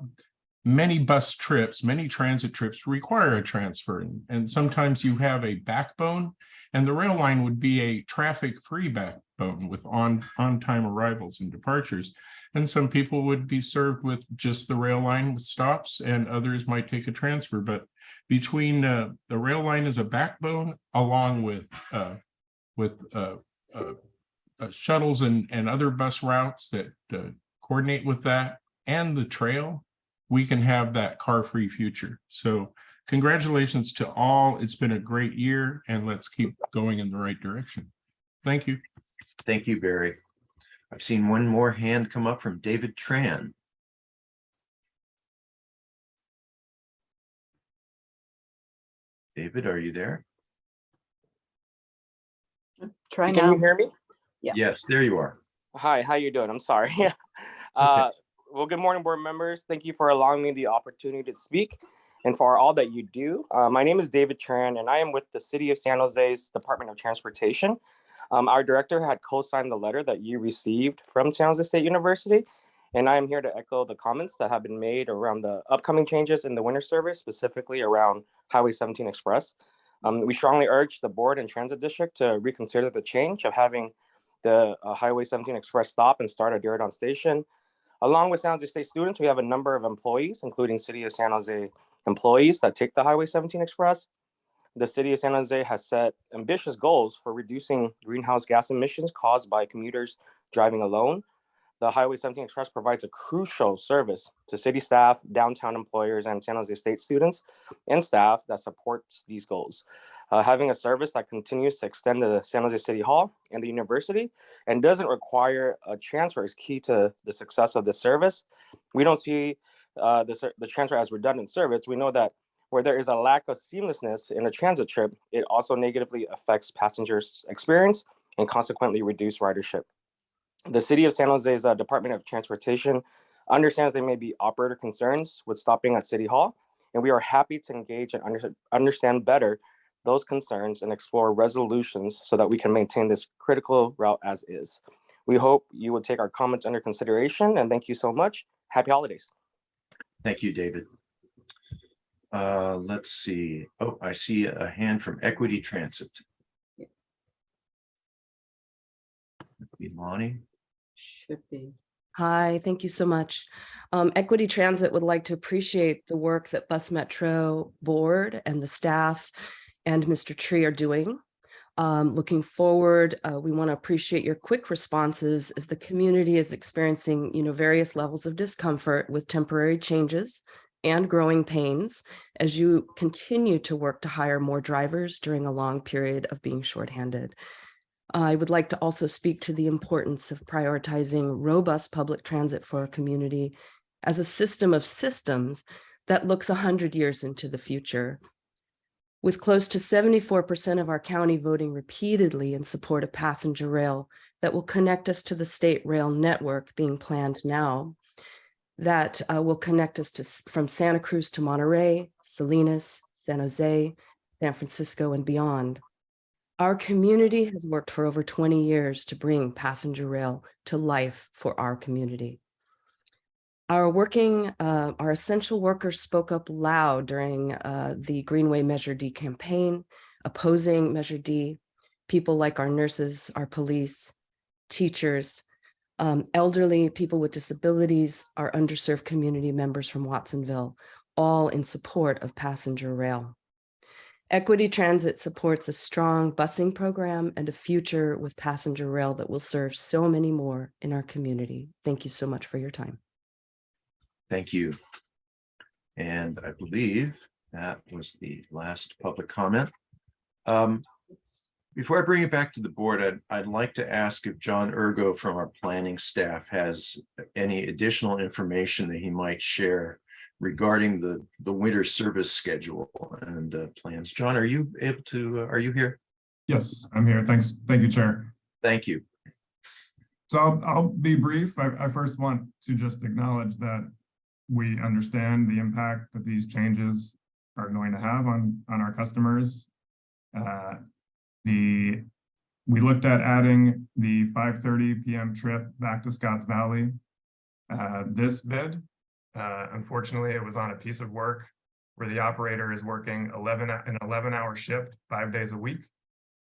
many bus trips, many transit trips require a transfer. And, and sometimes you have a backbone and the rail line would be a traffic-free backbone with on, on-time arrivals and departures. And some people would be served with just the rail line with stops and others might take a transfer. But between uh, the rail line as a backbone along with uh, with uh, shuttles and, and other bus routes that uh, coordinate with that and the trail, we can have that car-free future. So congratulations to all. It's been a great year and let's keep going in the right direction. Thank you. Thank you, Barry. I've seen one more hand come up from David Tran. David, are you there? Try Can now. you hear me? Yeah. Yes, there you are. Hi, how you doing? I'm sorry. uh, well, good morning, board members. Thank you for allowing me the opportunity to speak and for all that you do. Uh, my name is David Tran, and I am with the City of San Jose's Department of Transportation. Um, our director had co-signed the letter that you received from San Jose State University, and I am here to echo the comments that have been made around the upcoming changes in the winter service, specifically around Highway 17 Express. Um, we strongly urge the board and transit district to reconsider the change of having the uh, Highway 17 Express stop and start at Diridon Station. Along with San Jose State students, we have a number of employees, including City of San Jose employees that take the Highway 17 Express. The City of San Jose has set ambitious goals for reducing greenhouse gas emissions caused by commuters driving alone. The Highway 17 Express provides a crucial service to city staff, downtown employers, and San Jose State students and staff that supports these goals. Uh, having a service that continues to extend to San Jose City Hall and the university and doesn't require a transfer is key to the success of this service. We don't see uh, the, the transfer as redundant service. We know that where there is a lack of seamlessness in a transit trip, it also negatively affects passengers' experience and consequently reduce ridership. The city of San Jose's uh, Department of Transportation understands there may be operator concerns with stopping at City Hall, and we are happy to engage and under- understand better those concerns and explore resolutions so that we can maintain this critical route as is. We hope you will take our comments under consideration and thank you so much. Happy holidays. Thank you, David. Uh, let's see. Oh, I see a hand from Equity Transit. Imani, Should be. Hi, thank you so much. Um, Equity Transit would like to appreciate the work that Bus Metro Board and the staff and Mr. Tree are doing. Um, looking forward, uh, we want to appreciate your quick responses as the community is experiencing, you know, various levels of discomfort with temporary changes and growing pains as you continue to work to hire more drivers during a long period of being shorthanded. I would like to also speak to the importance of prioritizing robust public transit for our community as a system of systems that looks 100 years into the future. With close to 74% of our county voting repeatedly in support of passenger rail that will connect us to the state rail network being planned now, that uh, will connect us to from Santa Cruz to Monterey, Salinas, San Jose, San Francisco, and beyond. Our community has worked for over 20 years to bring passenger rail to life for our community. Our working, uh, our essential workers spoke up loud during uh, the Greenway Measure D campaign, opposing Measure D. People like our nurses, our police, teachers, um, elderly, people with disabilities, our underserved community members from Watsonville, all in support of passenger rail. Equity Transit supports a strong busing program and a future with passenger rail that will serve so many more in our community. Thank you so much for your time. Thank you. And I believe that was the last public comment. Um, Before I bring it back to the board, I'd, I'd like to ask if John Urgo from our planning staff has any additional information that he might share regarding the, the winter service schedule and uh, plans. John, are you able to, uh, are you here? Yes, I'm here. Thanks. Thank you, Chair. Thank you. So I'll, I'll be brief. I, I first want to just acknowledge that we understand the impact that these changes are going to have on, on our customers. Uh, The, we looked at adding the five thirty PM trip back to Scotts Valley. Uh, this bid, uh, unfortunately, it was on a piece of work where the operator is working eleven, an eleven hour shift, five days a week.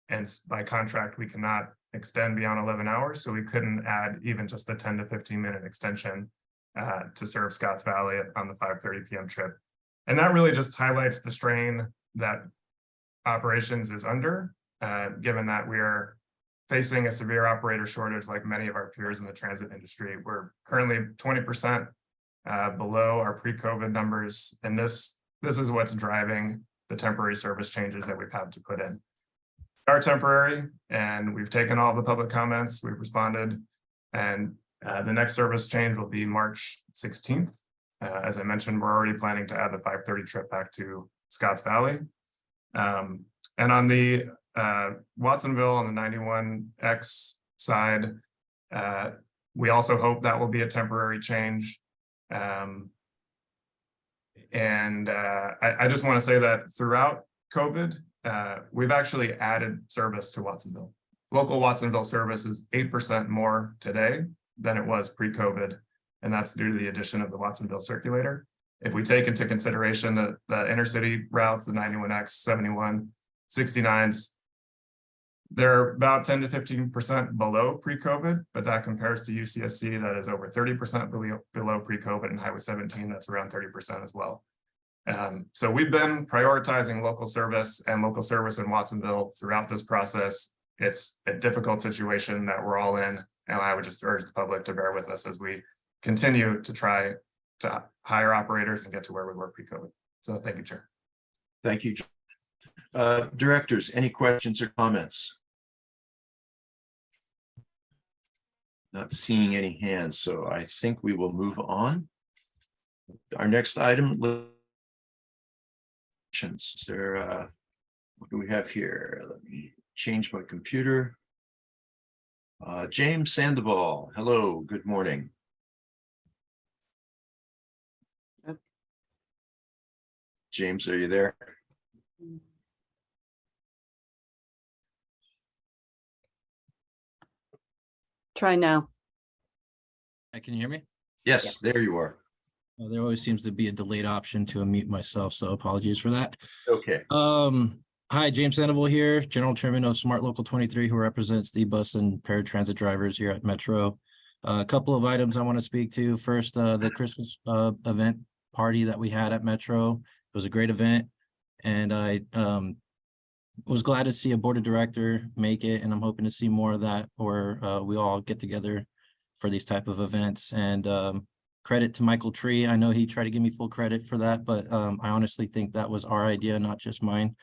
And by contract, we cannot extend beyond eleven hours, so we couldn't add even just a ten to fifteen minute extension uh, to serve Scotts Valley on the five thirty PM trip. And that really just highlights the strain that operations is under, uh, given that we are facing a severe operator shortage like many of our peers in the transit industry. We're currently twenty percent uh, below our pre-COVID numbers, and this, this is what's driving the temporary service changes that we've had to put in They are temporary and we've taken all the public comments, we've responded. And uh, the next service change will be March sixteenth. Uh, as I mentioned, we're already planning to add the five thirty trip back to Scotts Valley. Um, and on the uh, Watsonville on the ninety-one X side, uh, we also hope that will be a temporary change. Um, and uh, I, I just want to say that throughout COVID, we've actually added service to Watsonville. Local Watsonville service is eight percent more today than it was pre-COVID. And that's due to the addition of the Watsonville circulator. If we take into consideration the, the inner city routes, the 91X, 71, 69s, they're about 10 to 15% below pre-COVID, but that compares to UCSC that is over 30% below, below pre-COVID and Highway 17, that's around 30% as well. Um, so we've been prioritizing local service and local service in Watsonville throughout this process. It's a difficult situation that we're all in, and I would just urge the public to bear with us as we continue to try to hire operators and get to where we were pre-COVID. So thank you, Chair. Thank you. Uh, Directors, any questions or comments? Not seeing any hands, so I think we will move on. Our next item. Is there, uh, what do we have here? Let me change my computer. Uh, James Sandoval, hello, good morning. James, are you there? Try now. Uh, Can you hear me? Yes, there you are. Uh, There always seems to be a delayed option to unmute myself, so apologies for that. Okay. Um, hi, James Sandoval here, General Chairman of Smart Local twenty-three, who represents the bus and paratransit drivers here at Metro. Uh, A couple of items I want to speak to. First, uh, the Christmas uh event party that we had at Metro. It was a great event. And I um was glad to see a board of director make it, and I'm hoping to see more of that, or uh, we all get together for these type of events. And um, credit to Michael Tree. I know he tried to give me full credit for that, but um, I honestly think that was our idea, not just mine.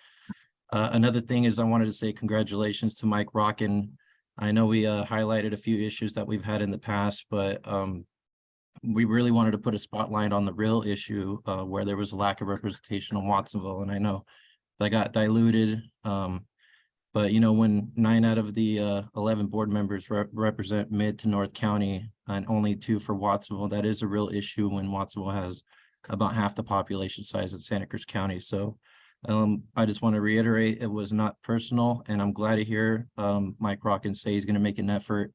Uh, another thing is I wanted to say congratulations to Mike Rotkin. I know we uh, highlighted a few issues that we've had in the past, but um, we really wanted to put a spotlight on the real issue uh, where there was a lack of representation in Watsonville. And I know that got diluted. Um, but you know, when nine out of the uh, 11 board members rep represent mid to North County and only two for Watsonville, that is a real issue when Watsonville has about half the population size of Santa Cruz County. So um, I just want to reiterate, it was not personal, and I'm glad to hear um, Mike Rotkins say he's going to make an effort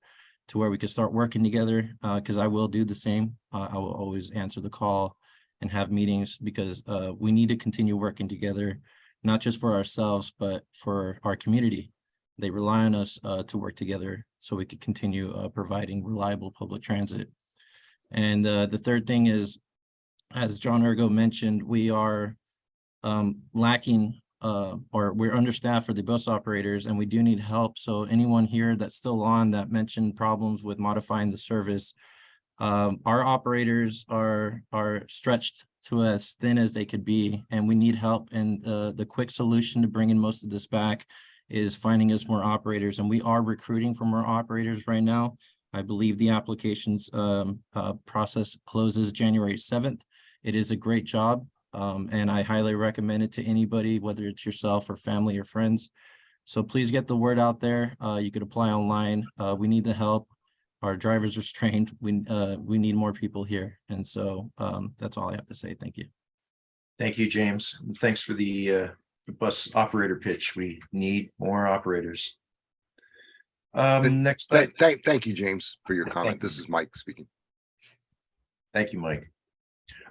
to where we can start working together, because I will do the same. Uh, I will always answer the call and have meetings because uh, we need to continue working together, not just for ourselves, but for our community. They rely on us uh, to work together so we could continue uh, providing reliable public transit. And uh, the third thing is, as John Urgo mentioned, we are um, lacking uh, or we're understaffed for the bus operators and we do need help. So anyone here that's still on that mentioned problems with modifying the service, um, our operators are are stretched to as thin as they could be and we need help. And uh, the quick solution to bringing most of this back is finding us more operators and we are recruiting for more operators right now. I believe the applications um, uh, process closes January 7th. It is a great job. Um, and I highly recommend it to anybody, whether it's yourself or family or friends. So please get the word out there. Uh, you could apply online. Uh, we need the help. Our drivers are strained. We, uh, we need more people here. And so um, that's all I have to say. Thank you. Thank you, James. And Thanks for the uh, bus operator pitch. We need more operators. Um, next, Thank, thank, thank you, James, for your comment. You. This is Mike speaking. thank you, Mike.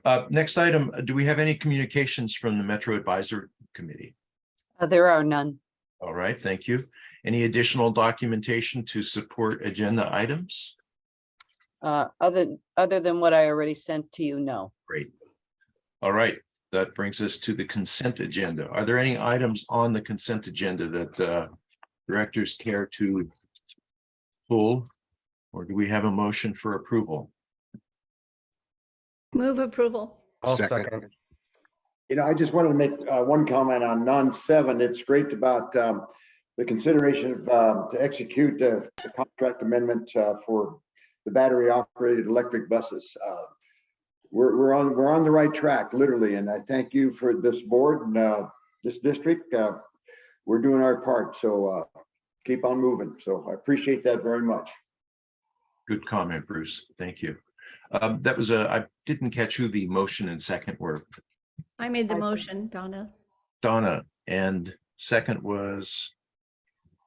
Uh, next item, do we have any communications from the Metro Advisor Committee? Uh, There are none. All right, thank you. Any additional documentation to support agenda items? Uh, Other, other than what I already sent to you, no. Great. All right, that brings us to the consent agenda. Are there any items on the consent agenda that uh, directors care to pull? Or do we have a motion for approval? Move approval. I'll second. You know, I just wanted to make uh, one comment on non seven. It's great about um, the consideration of um, to execute the the contract amendment uh, for the battery operated electric buses. Uh, We're, we're on, we're on the right track, literally, and I thank you for this board and uh, this district. Uh, We're doing our part, so uh, keep on moving. So I appreciate that very much. Good comment, Bruce. Thank you. Um, That was a, I didn't catch who the motion and second were. I made the motion, Donna. Donna, and second was,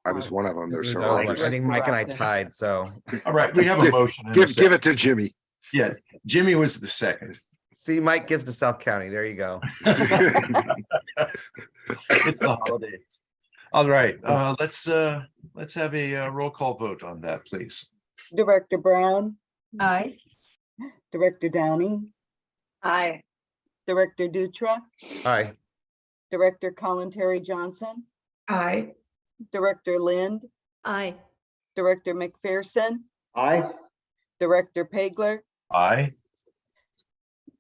I was one of them. There's So several I others. think Mike and I tied, so. all right, we have a motion. and a Give, give second. it to Jimmy. Yeah, Jimmy was the second. See, Mike gives to South County. There you go. It's the holidays. All right, uh, let's, uh, let's have a uh, roll call vote on that, please. Director Brown, Aye. Director Downing, Aye. Director Dutra, Aye. Director Kalantari-Johnson, Aye. Director Lind, Aye. Director McPherson, Aye, Director Pageler, Aye.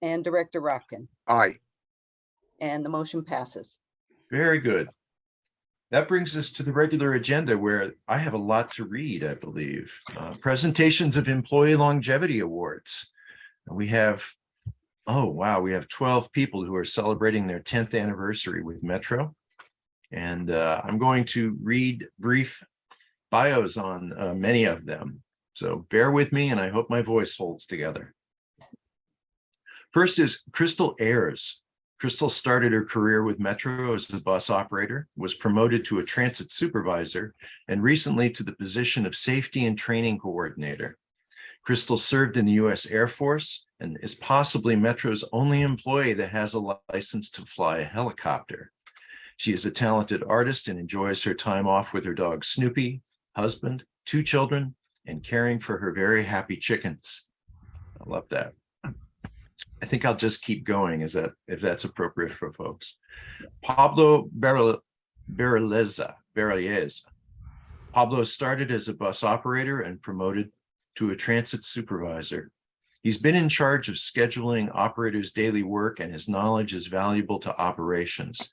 and Director Rotkin. Aye. And the motion passes. Very good. That brings us to the regular agenda where I have a lot to read, I believe. Uh, Presentations of Employee Longevity Awards. We have, oh, wow, we have 12 people who are celebrating their 10th anniversary with Metro. And uh, I'm going to read brief bios on uh, many of them. So bear with me and I hope my voice holds together. First is Crystal Ayers. Crystal started her career with Metro as a bus operator, was promoted to a transit supervisor, and recently to the position of safety and training coordinator. Crystal served in the U.S. Air Force and is possibly Metro's only employee that has a license to fly a helicopter. She is a talented artist and enjoys her time off with her dog Snoopy, husband, two children, and caring for her very happy chickens. I love that. I think I'll just keep going is that if that's appropriate for folks. Pablo Berleza, Berleza. Pablo started as a bus operator and promoted to a transit supervisor. He's been in charge of scheduling operators' daily work and his knowledge is valuable to operations.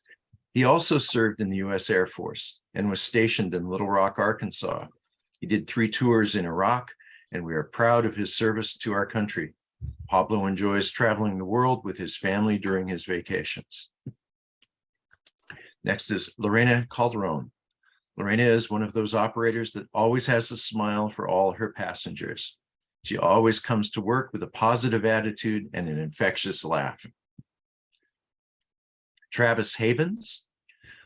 He also served in the US Air Force and was stationed in Little Rock, Arkansas. He did three tours in Iraq and we are proud of his service to our country. Pablo enjoys traveling the world with his family during his vacations. Next is Lorena Calderon. Lorena is one of those operators that always has a smile for all her passengers. She always comes to work with a positive attitude and an infectious laugh. Travis Havens,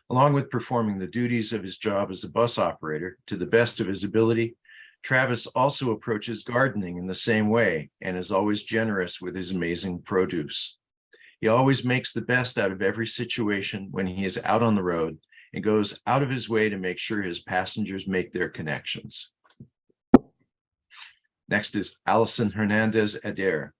along with performing the duties of his job as a bus operator to the best of his ability, Travis also approaches gardening in the same way and is always generous with his amazing produce. He always makes the best out of every situation when he is out on the road and goes out of his way to make sure his passengers make their connections. Next is Allison Hernandez Adair.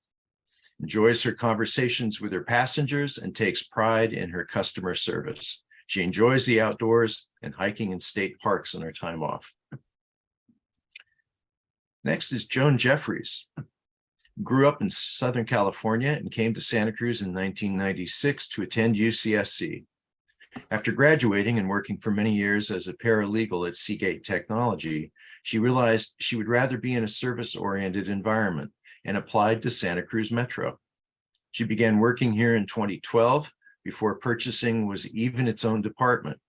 Enjoys her conversations with her passengers and takes pride in her customer service. She enjoys the outdoors and hiking in state parks on her time off. Next is Joan Jeffries. Grew up in Southern California and came to Santa Cruz in 1996 to attend UCSC. After graduating and working for many years as a paralegal at Seagate Technology, she realized she would rather be in a service-oriented environment and applied to Santa Cruz Metro. She began working here in 2012 before purchasing was even its own department.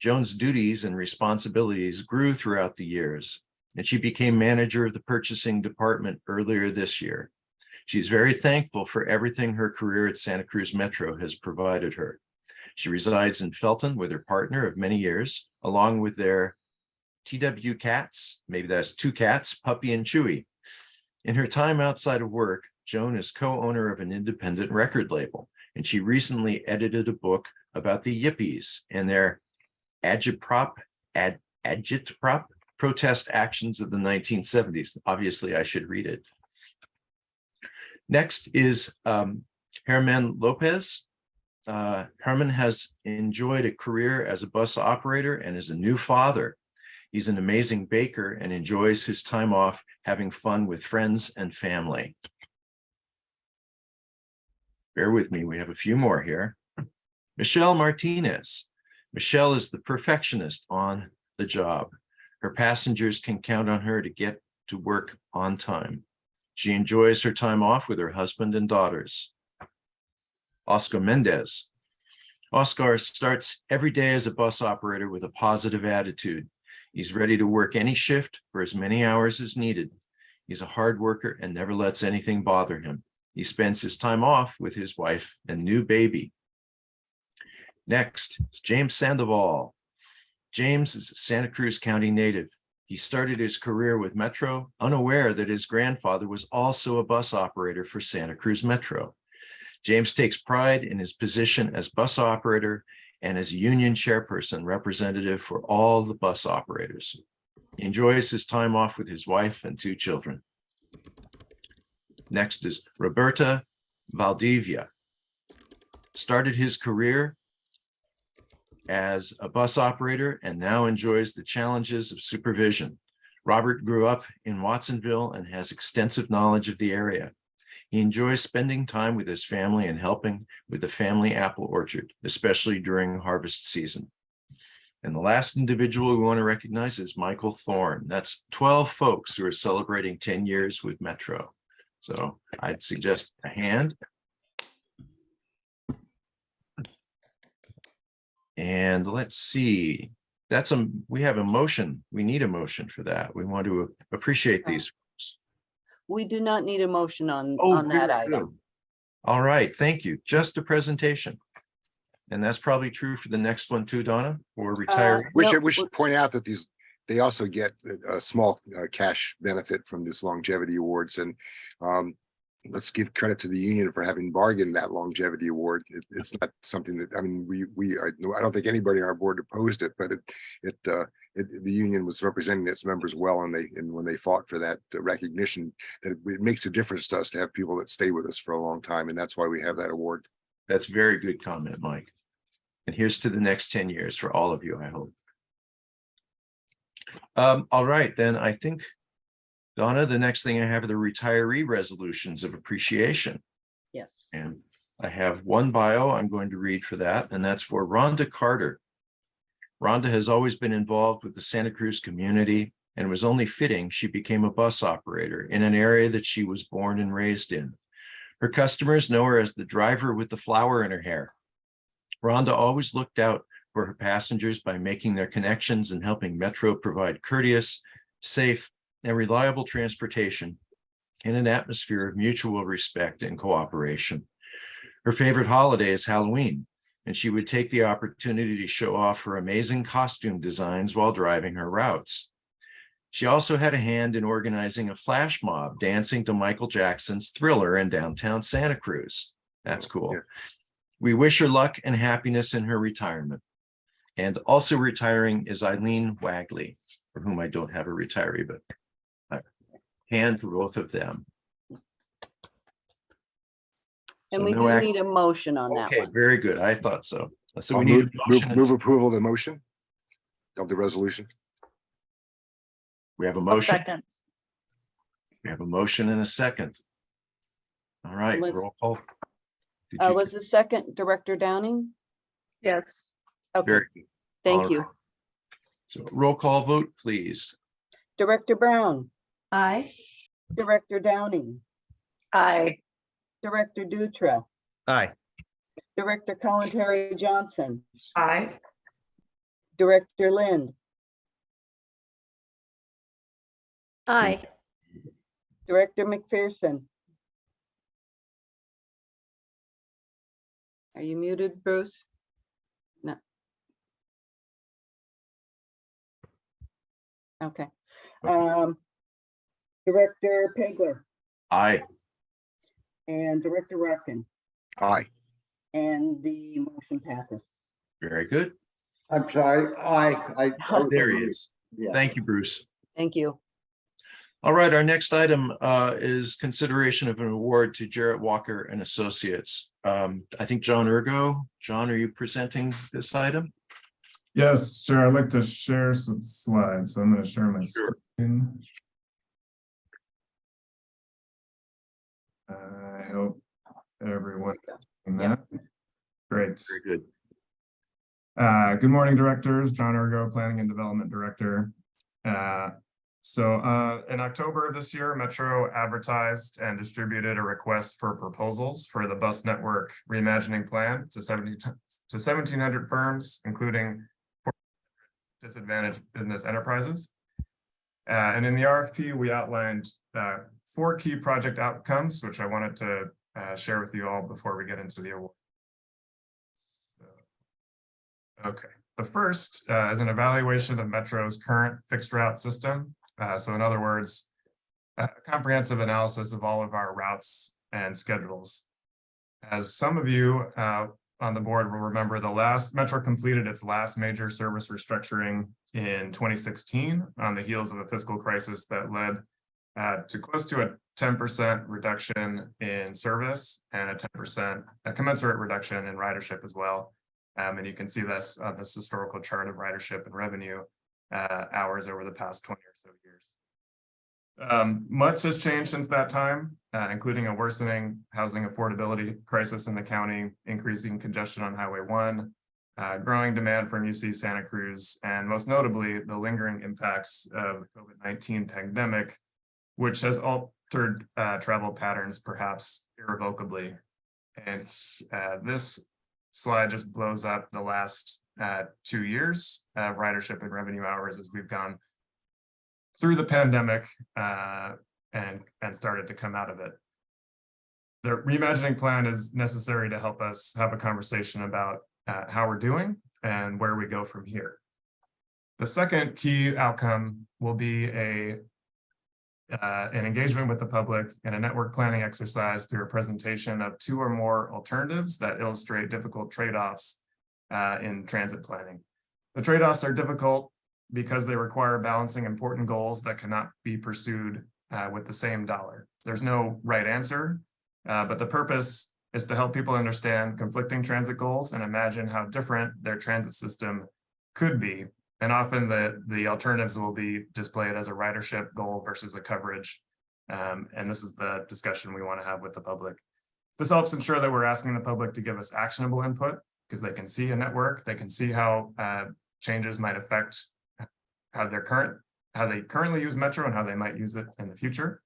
Joan's duties and responsibilities grew throughout the years, and she became manager of the purchasing department earlier this year. She's very thankful for everything her career at Santa Cruz Metro has provided her. She resides in Felton with her partner of many years, along with their TW cats, maybe that's two cats, Puppy and Chewy. In her time outside of work, Joan is co-owner of an independent record label, and she recently edited a book about the Yippies and their agitprop, ad, agitprop protest actions of the 1970s. Obviously, I should read it. Next is um, Herman Lopez. Uh, Herman has enjoyed a career as a bus operator and is a new father. He's an amazing baker and enjoys his time off having fun with friends and family. Bear with me, we have a few more here. Michelle Martinez. Michelle is the perfectionist on the job. Her passengers can count on her to get to work on time. She enjoys her time off with her husband and daughters. Oscar Mendez. Oscar starts every day as a bus operator with a positive attitude. He's ready to work any shift for as many hours as needed. He's a hard worker and never lets anything bother him. He spends his time off with his wife and new baby. Next is James Sandoval. James is a Santa Cruz County native. He started his career with Metro, unaware that his grandfather was also a bus operator for Santa Cruz Metro. James takes pride in his position as bus operator and as union chairperson representative for all the bus operators. He enjoys his time off with his wife and two children. Next is Roberta Valdivia. Started his career as a bus operator and now enjoys the challenges of supervision. Robert grew up in Watsonville and has extensive knowledge of the area. He enjoys spending time with his family and helping with the family apple orchard, especially during harvest season. And the last individual we want to recognize is Michael Thorne. That's 12 folks who are celebrating 10 years with Metro. So I'd suggest a hand. And let's see, that's a, we have a motion. We need a motion for that. We want to appreciate these. We do not need a motion on, Oh, on that item. good. All right, thank you. Just a presentation. And that's probably true for the next one too, Donna, or retire. We should, we should point out that these, they also get a, a small uh, cash benefit from this longevity awards and um, let's give credit to the union for having bargained that longevity award. It, it's not something that, I mean, we, we, I, I don't think anybody on our board opposed it, but it, it, uh, it, the union was representing its members well and they, and when they fought for that uh, recognition, that it, it makes a difference to us to have people that stay with us for a long time. And that's why we have that award. That's very good comment, Mike. And here's to the next ten years for all of you, I hope. Um, all right, then I think, Donna, the next thing I have are the retiree resolutions of appreciation. Yes. And I have one bio I'm going to read for that, and that's for Rhonda Carter. Rhonda has always been involved with the Santa Cruz community and was only fitting she became a bus operator in an area that she was born and raised in. Her customers know her as the driver with the flower in her hair. Rhonda always looked out for her passengers by making their connections and helping Metro provide courteous, safe, and reliable transportation in an atmosphere of mutual respect and cooperation. Her favorite holiday is Halloween, and she would take the opportunity to show off her amazing costume designs while driving her routes. She also had a hand in organizing a flash mob dancing to Michael Jackson's Thriller in downtown Santa Cruz. That's cool. We wish her luck and happiness in her retirement. And also retiring is Eileen Wagley, for whom I don't have a retiree, but hand for both of them. So And we no do need a motion on that Okay, one. very good. I thought so. So I'll we need. move, a move- move approval of the motion of the resolution. We have a I'll motion. second. We have a motion and a second. All right, Was- roll call. Did Uh, you- was the second Director Downing? Yes. Okay, Very good. thank All you. right. So roll call vote, please. Director Brown, Aye. Director Downing, Aye. Director Dutra, Aye. Director Kalantari-Johnson, Aye. Director Lind, Aye. Director McPherson. Are you muted, Bruce? No. Okay. Um, Director Pageler Aye. and Director Rotkin, Aye. and the motion passes. Very good. I'm sorry, I, I. I- There he is. Yeah. Thank you, Bruce. Thank you. All right, our next item uh, is consideration of an award to Jarrett Walker and Associates. Um, I think John Urgo, John, are you presenting this item? Yes, sure. I'd like to share some slides. So I'm going to share my Sure. screen. I hope everyone. is seeing that. Great. Very good. Uh, good morning, directors. John Urgo, Planning and Development Director. Uh, so, uh, in October of this year, Metro advertised and distributed a request for proposals for the bus network reimagining plan to seventy to seventeen hundred firms, including disadvantaged business enterprises. Uh, and in the RFP, we outlined, uh, four key project outcomes, which I wanted to, uh, share with you all before we get into the award. Okay, the first uh, is an evaluation of Metro's current fixed route system. Uh, So in other words, a comprehensive analysis of all of our routes and schedules. As some of you uh, on the board will remember, the last Metro completed its last major service restructuring in 2016 on the heels of a fiscal crisis that led uh, to close to a 10% reduction in service and a 10% a commensurate reduction in ridership as well. Um, and you can see this on this historical chart of ridership and revenue uh, hours over the past 20 or so years. Um, much has changed since that time, uh, including a worsening housing affordability crisis in the county, increasing congestion on Highway 1, uh, growing demand from UC Santa Cruz, and most notably, the lingering impacts of the COVID-19 pandemic, which has altered uh, travel patterns perhaps irrevocably. And uh, this slide just blows up the last uh, two years of ridership and revenue hours as we've gone through the pandemic uh, and, and started to come out of it. The reimagining plan is necessary to help us have a conversation about uh, how we're doing and where we go from here. The second key outcome will be a uh, an engagement with the public and a network planning exercise through a presentation of two or more alternatives that illustrate difficult trade-offs uh, in transit planning. The trade-offs are difficult because they require balancing important goals that cannot be pursued uh, with the same dollar. There's no right answer, uh, but the purpose is to help people understand conflicting transit goals and imagine how different their transit system could be. And often the, the alternatives will be displayed as a ridership goal versus a coverage. Um, and this is the discussion we want to have with the public. This helps ensure that we're asking the public to give us actionable input because they can see a network, they can see how uh, changes might affect how their current, how they currently use Metro and how they might use it in the future.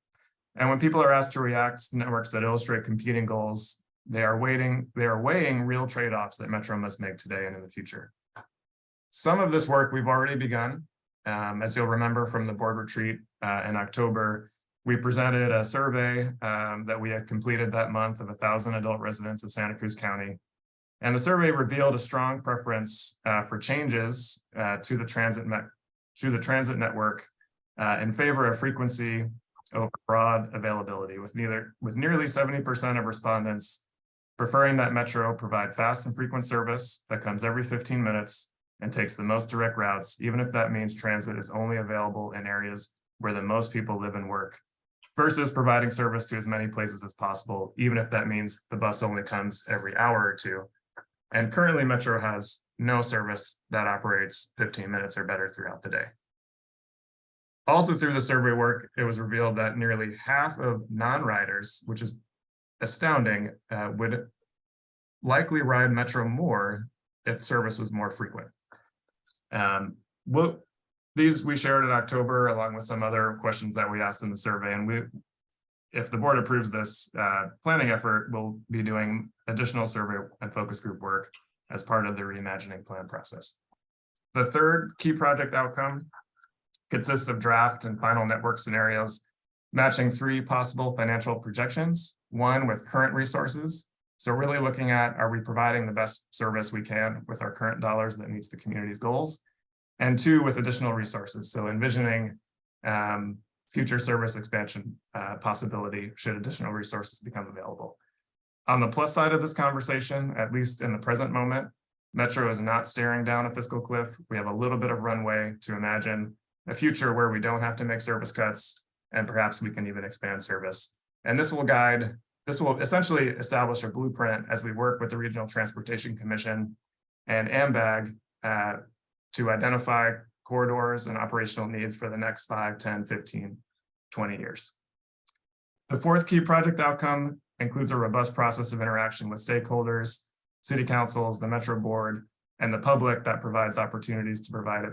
And when people are asked to react to networks that illustrate competing goals, they are waiting, they are weighing real trade-offs that Metro must make today and in the future. Some of this work we've already begun. Um, as you'll remember from the board retreat uh, in October, we presented a survey um, that we had completed that month of a thousand adult residents of Santa Cruz County. And the survey revealed a strong preference uh, for changes uh, to the transit to the transit network uh, in favor of frequency over broad availability with neither with nearly 70% of respondents preferring that Metro provide fast and frequent service that comes every 15 minutes and takes the most direct routes, even if that means transit is only available in areas where the most people live and work versus providing service to as many places as possible, even if that means the bus only comes every hour or two. And currently Metro has no service that operates 15 minutes or better throughout the day. Also through the survey work, it was revealed that nearly half of non-riders, which is astounding, uh, would likely ride Metro more if service was more frequent. Um, these we shared in October along with some other questions that we asked in the survey and we if the board approves this uh, planning effort, we'll be doing additional survey and focus group work as part of the reimagining plan process. The third key project outcome consists of draft and final network scenarios, matching three possible financial projections, one with current resources. So really looking at, are we providing the best service we can with our current dollars that meets the community's goals? And two, with additional resources. So envisioning um, future service expansion uh, possibility should additional resources become available. On the plus side of this conversation, at least in the present moment, Metro is not staring down a fiscal cliff. We have a little bit of runway to imagine a future where we don't have to make service cuts and perhaps we can even expand service. And this will guide, this will essentially establish a blueprint as we work with the Regional Transportation Commission and AMBAG uh, to identify corridors and operational needs for the next 5, 10, 15, 20 years. The fourth key project outcome includes a robust process of interaction with stakeholders, city councils, the Metro Board, and the public that provides opportunities to provide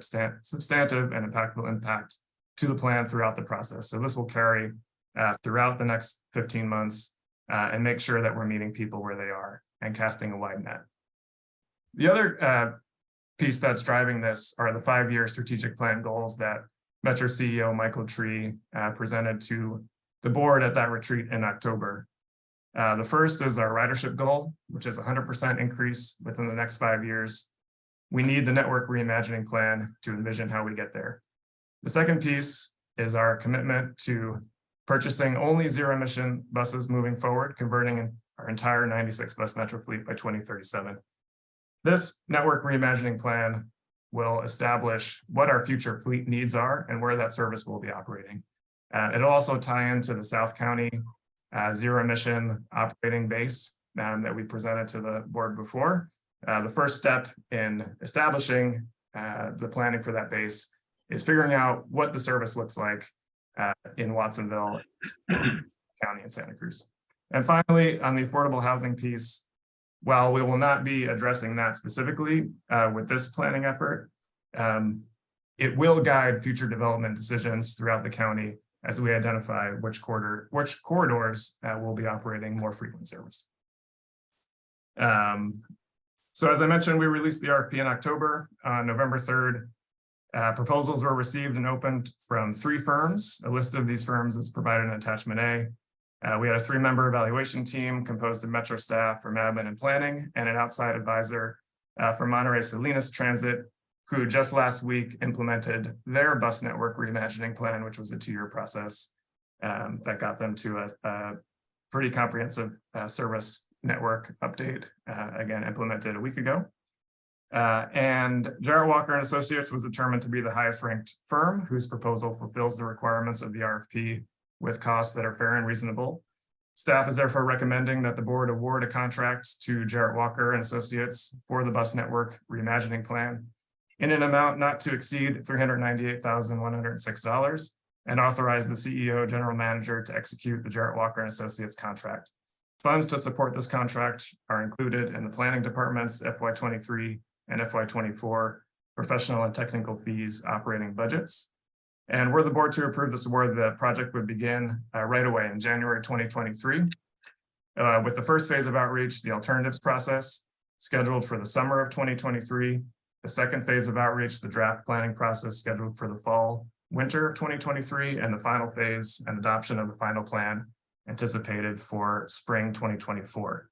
substantive and impactful impact to the plan throughout the process. So this will carry uh, throughout the next 15 months uh, and make sure that we're meeting people where they are and casting a wide net. The other uh, piece that's driving this are the five-year strategic plan goals that Metro CEO Michael Tree uh, presented to the board at that retreat in October. Uh, the first is our ridership goal, which is 100% increase within the next five years. We need the network reimagining plan to envision how we get there. The second piece is our commitment to purchasing only zero emission buses moving forward, converting our entire 96 bus metro fleet by 2037. This network reimagining plan will establish what our future fleet needs are and where that service will be operating. Uh, it'll also tie into the South County uh, zero emission operating base um, that we presented to the board before. Uh, the first step in establishing uh, the planning for that base is figuring out what the service looks like uh, in Watsonville County and Santa Cruz. And finally, on the affordable housing piece, while we will not be addressing that specifically uh, with this planning effort, um, it will guide future development decisions throughout the county as we identify which quarter, which corridors uh, will be operating more frequent service. Um, so as I mentioned, we released the RFP in October, on November 3rd. Uh, proposals were received and opened from three firms. A list of these firms is provided in attachment A. Uh, we had a three-member evaluation team composed of Metro staff from admin and planning and an outside advisor uh, from Monterey Salinas Transit, who just last week implemented their bus network reimagining plan, which was a two-year process um, that got them to a, a pretty comprehensive uh, service network update, uh, again, implemented a week ago. Uh, and Jarrett Walker and Associates was determined to be the highest ranked firm whose proposal fulfills the requirements of the RFP with costs that are fair and reasonable. Staff is therefore recommending that the board award a contract to Jarrett Walker and Associates for the bus network reimagining plan in an amount not to exceed three hundred ninety-eight thousand one hundred and authorize the CEO, general manager to execute the Jarrett Walker and Associates contract. Funds to support this contract are included in the planning department's FY twenty-three and FY twenty-four professional and technical fees operating budgets. And were the board to approve this award, the project would begin uh, right away in January twenty twenty-three. Uh, with the first phase of outreach, the alternatives process scheduled for the summer of twenty twenty-three. The second phase of outreach, the draft planning process scheduled for the fall, winter of twenty twenty-three, and the final phase and adoption of the final plan anticipated for spring twenty twenty-four.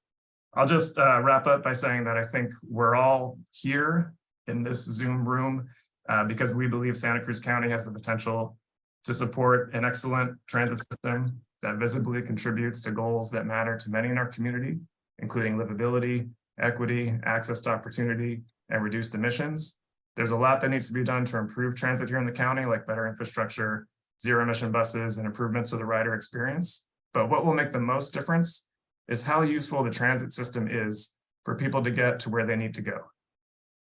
I'll just uh, wrap up by saying that I think we're all here in this Zoom room uh, because we believe Santa Cruz County has the potential to support an excellent transit system that visibly contributes to goals that matter to many in our community, including livability, equity, access to opportunity, and reduced emissions. There's a lot that needs to be done to improve transit here in the county, like better infrastructure, zero emission buses, and improvements to the rider experience. But what will make the most difference is how useful the transit system is for people to get to where they need to go.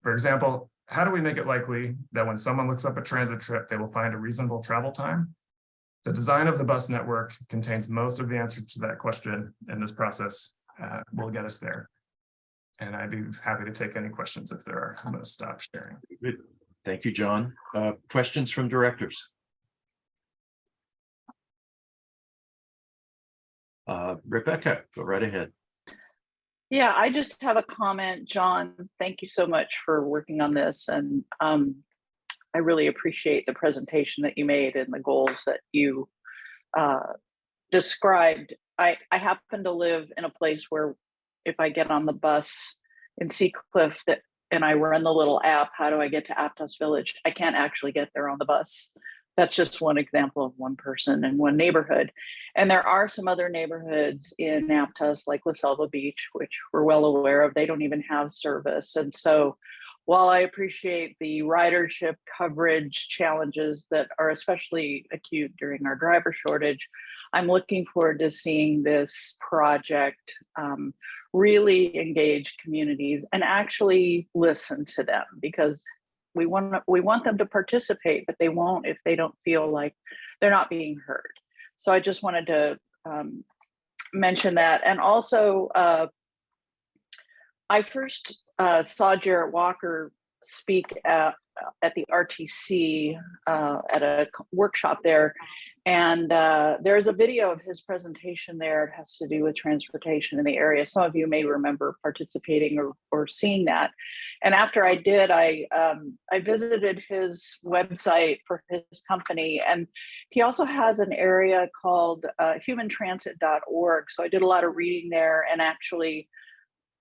For example, how do we make it likely that when someone looks up a transit trip, they will find a reasonable travel time? The design of the bus network contains most of the answer to that question, and this process uh, will get us there. And I'd be happy to take any questions if there are. I'm going to stop sharing. Thank you, John. Uh, questions from directors? Uh, Rebecca, go right ahead. Yeah, I just have a comment, John. Thank you so much for working on this and um, I really appreciate the presentation that you made and the goals that you uh, described. I, I happen to live in a place where if I get on the bus in Seacliff that and I run the little app, how do I get to Aptos Village? I can't actually get there on the bus. That's just one example of one person in one neighborhood. And there are some other neighborhoods in Aptos like La Selva Beach, which we're well aware of. They don't even have service. And so while I appreciate the ridership coverage challenges that are especially acute during our driver shortage, I'm looking forward to seeing this project um, really engage communities and actually listen to them because we want we want them to participate, but they won't if they don't feel like they're not being heard. So I just wanted to um, mention that, and also uh, I first uh, saw Jarrett Walker speak at at the RTC uh, at a workshop there, and uh, there's a video of his presentation there. It has to do with transportation in the area. Some of you may remember participating or, or seeing that. And after I did, I um, I visited his website for his company, and he also has an area called uh, humantransit.org. So I did a lot of reading there, and actually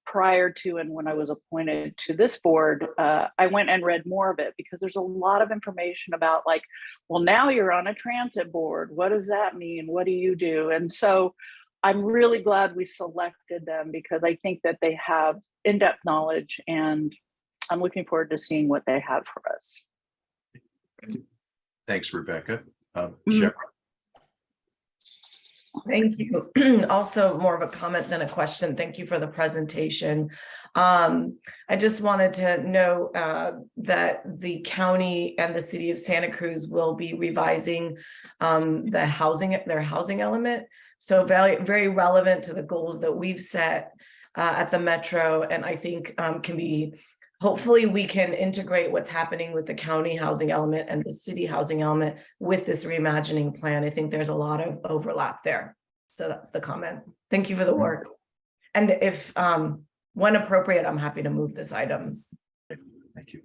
prior to and when I was appointed to this board, uh, I went and read more of it because there's a lot of information about like, well, now you're on a transit board. What does that mean? What do you do? And so I'm really glad we selected them because I think that they have in-depth knowledge and I'm looking forward to seeing what they have for us. Thanks, Rebecca. Uh, Mhm. Shepard, Thank you. Also more of a comment than a question. Thank you for the presentation. Um, I just wanted to know uh, that the county and the city of Santa Cruz will be revising um, the housing, their housing element. So very, very relevant to the goals that we've set uh, at the Metro and I think um, can be hopefully we can integrate what's happening with the county housing element and the city housing element with this reimagining plan. I think there's a lot of overlap there. So that's the comment. Thank you for the work. And if, um, when appropriate, I'm happy to move this item. Thank you.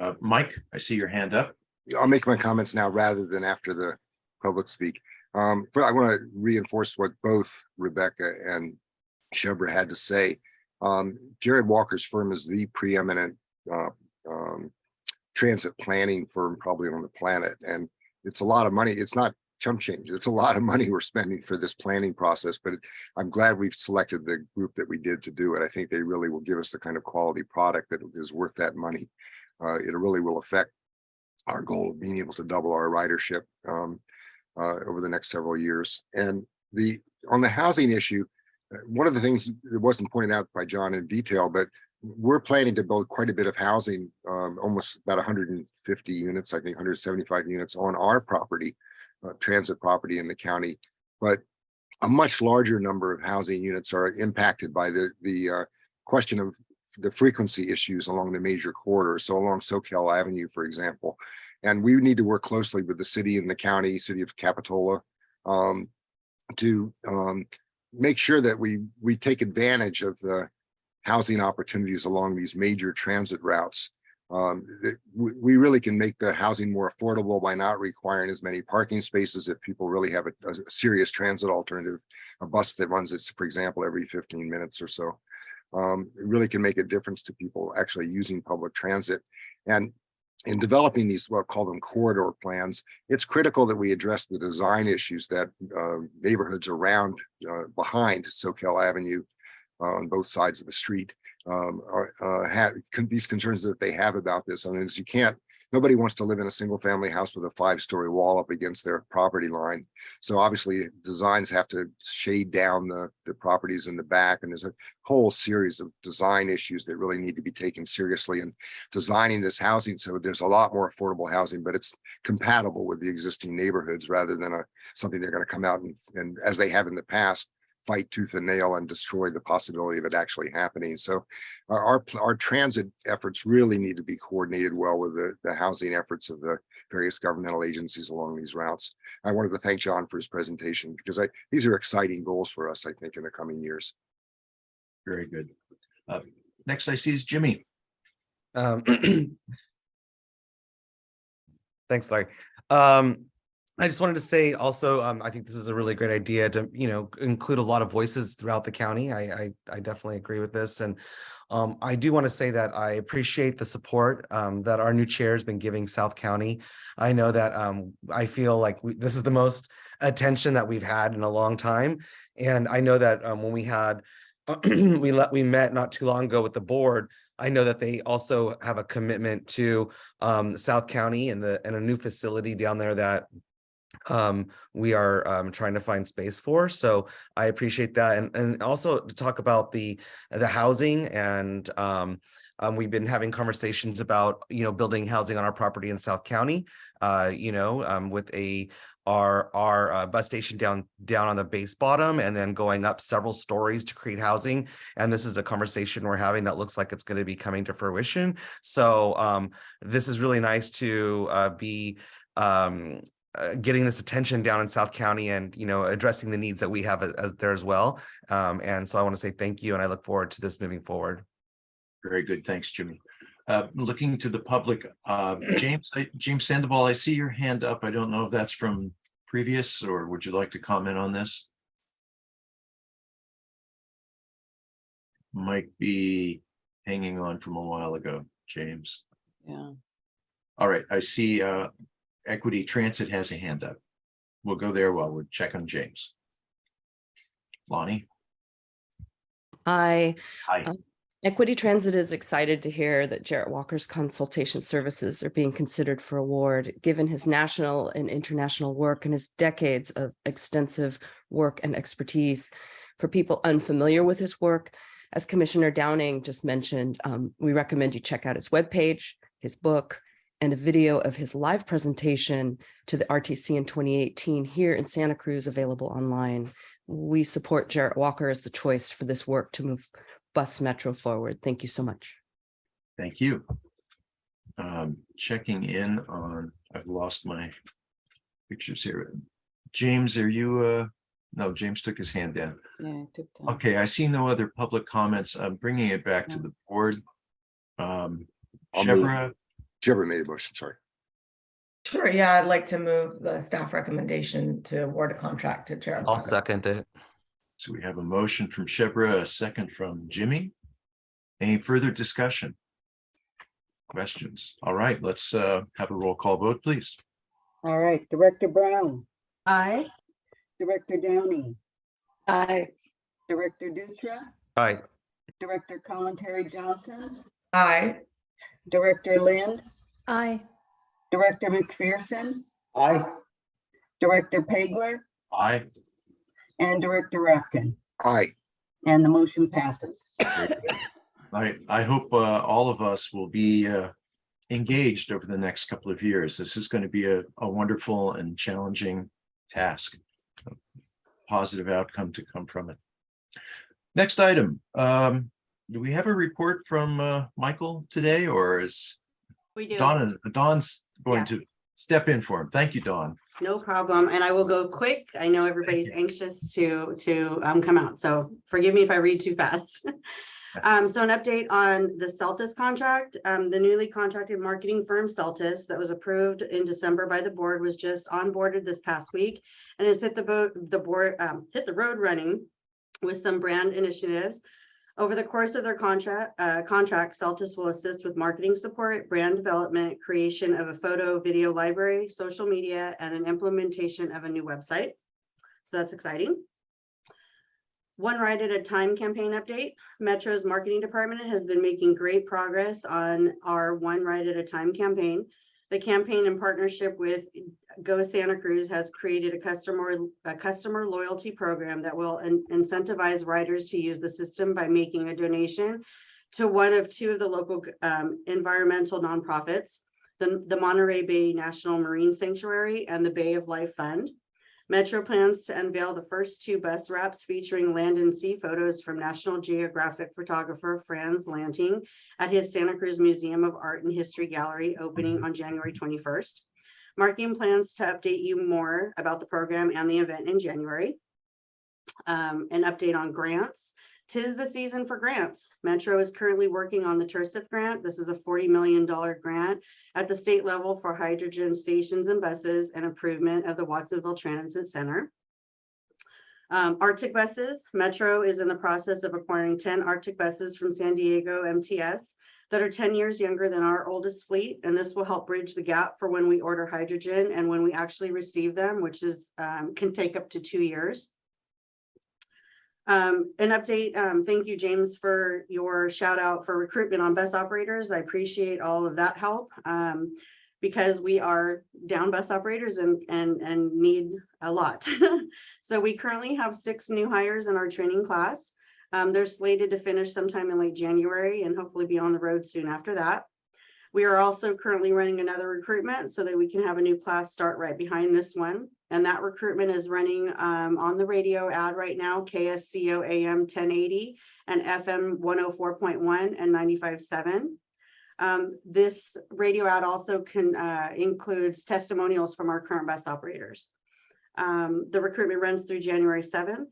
Uh, Mike, I see your hand up. I'll make my comments now rather than after the public speak. Um, I want to reinforce what both Rebecca and Shebreh had to say. Um, Jarrett Walker's firm is the preeminent uh, um, transit planning firm probably on the planet. And it's a lot of money. It's not chump change. It's a lot of money we're spending for this planning process, but I'm glad we've selected the group that we did to do it. I think they really will give us the kind of quality product that is worth that money. Uh, it really will affect our goal of being able to double our ridership um, uh, over the next several years. And the, on the housing issue, one of the things that wasn't pointed out by John in detail, but we're planning to build quite a bit of housing, um, almost about hundred and fifty units, I think hundred seventy-five units on our property, uh, transit property in the county. But a much larger number of housing units are impacted by the, the, uh, question of the frequency issues along the major corridors. So along Soquel Avenue, for example. And we need to work closely with the city and the county, city of Capitola, um, to, um, make sure that we, we take advantage of the housing opportunities along these major transit routes. Um, we, really can make the housing more affordable by not requiring as many parking spaces if people really have a, a serious transit alternative, a bus that runs this, for example, every fifteen minutes or so. Um, it really can make a difference to people actually using public transit. And in developing these, what call them corridor plans, it's critical that we address the design issues that uh, neighborhoods around, uh, behind Soquel Avenue uh, on both sides of the street um, are, uh, have these concerns that they have about this. I mean, you can't, nobody wants to live in a single family house with a five story wall up against their property line. So obviously designs have to shade down the, the properties in the back and there's a whole series of design issues that really need to be taken seriously and designing this housing. So there's a lot more affordable housing, but it's compatible with the existing neighborhoods rather than a, something they're going to come out and, and as they have in the past, fight tooth and nail and destroy the possibility of it actually happening. So our, our, our transit efforts really need to be coordinated well with the, the housing efforts of the various governmental agencies along these routes. I wanted to thank John for his presentation because I, these are exciting goals for us, I think, in the coming years. Very good. Uh, Next I see is Jimmy. Um, Thanks, Larry. Um, I just wanted to say also, um, I think this is a really great idea to, you know, include a lot of voices throughout the county. I, I, I definitely agree with this. And um, I do want to say that I appreciate the support um, that our new chair has been giving South County. I know that um, I feel like we, this is the most attention that we've had in a long time. And I know that um, when we had, we let, we met not too long ago with the board, I know that they also have a commitment to um, South County and the, and a new facility down there that um we are um trying to find space for so i appreciate that and and also to talk about the the housing and um um, we've been having conversations about, you know, building housing on our property in South County, uh, you know, um, with a our our uh, bus station down down on the base bottom and then going up several stories to create housing. And this is a conversation we're having that looks like it's going to be coming to fruition. So um, this is really nice to uh, be um, uh, getting this attention down in South County and, you know, addressing the needs that we have as, as there as well. Um, and so I want to say thank you and I look forward to this moving forward. Very good. Thanks, Jimmy. Uh, Looking to the public, uh, James, I- James Sandoval, I see your hand up. I don't know if that's from previous or would you like to comment on this? Might be hanging on from a while ago, James. Yeah. All right, I see uh, Equity Transit has a hand up. We'll go there while we check on James. Lonnie? Hi. Hi. Uh, Equity Transit is excited to hear that Jarrett Walker's consultation services are being considered for award, given his national and international work and his decades of extensive work and expertise. For people unfamiliar with his work, as Commissioner Downing just mentioned, um, we recommend you check out his webpage, his book, and a video of his live presentation to the RTC in 2018 here in Santa Cruz available online. We support Jarrett Walker as the choice for this work to move bus metro forward. Thank you so much. Thank you. Um, checking in on, I've lost my pictures here. James, are you, uh, no, James took his hand down. Yeah, I took that. Okay, I see no other public comments. I'm bringing it back to the board. Um, I'll move. Shebreh, made a motion, sorry. Sure, yeah, I'd like to move the staff recommendation to award a contract to Jarrett. I'll Walker. second it. so we have a motion from Shebreh, a second from Jimmy. Any further discussion? Questions? All right, let's, uh, have a roll call vote, please. All right, Director Brown, Aye. Director Downing, Aye. Director Dutra, Aye. Director Kalantari-Johnson, Aye. Director Lind, Aye. Director McPherson, Aye. Director Pageler, Aye. and Director Rotkin. Aye. And the motion passes. I, I hope uh, all of us will be uh, engaged over the next couple of years. This is going to be a, a wonderful and challenging task. Positive outcome to come from it. Next item, um, do we have a report from uh, Michael today or is We do. Donna, Dawn's going Yeah. to step in for him? Thank you, Dawn. No problem. And I will go quick. I know everybody's anxious to, to um, come out. So forgive me if I read too fast. Um, so an update on the Celtis contract, um, the newly contracted marketing firm Celtis that was approved in December by the board was just onboarded this past week and has hit the boat, the board, um, hit the road running with some brand initiatives. Over the course of their contract, uh, contract, Celtis will assist with marketing support, brand development, creation of a photo, video library, social media, and an implementation of a new website. So that's exciting. One Ride at a Time campaign update. Metro's marketing department has been making great progress on our One Ride at a Time campaign. The campaign in partnership with Go Santa Cruz has created a customer, a customer loyalty program that will in- incentivize riders to use the system by making a donation to one of two of the local um, environmental nonprofits, the, the Monterey Bay National Marine Sanctuary and the Bay of Life Fund. Metro plans to unveil the first two bus wraps featuring land and sea photos from National Geographic photographer Frans Lanting at his Santa Cruz Museum of Art and History Gallery opening on January 21st. Marketing plans to update you more about the program and the event in January. Um, an update on grants. Tis the season for grants. Metro is currently working on the TIRCP grant. This is a $40 million grant at the state level for hydrogen stations and buses and improvement of the Watsonville Transit Center. Um, Arctic buses, Metro is in the process of acquiring ten Arctic buses from San Diego MTS that are ten years younger than our oldest fleet, and this will help bridge the gap for when we order hydrogen and when we actually receive them, which is, um, can take up to two years. Um, an update, um, thank you, James, for your shout out for recruitment on bus operators. I appreciate all of that help. Um, because we are down bus operators and, and, and need a lot. So we currently have six new hires in our training class. Um, they're slated to finish sometime in late January and hopefully be on the road soon after that. We are also currently running another recruitment so that we can have a new class start right behind this one. And that recruitment is running um, on the radio ad right now, KSCO AM 1080 and FM 104.1 and 95.7. Um, this radio ad also can uh, includes testimonials from our current bus operators. Um, the recruitment runs through January 7th.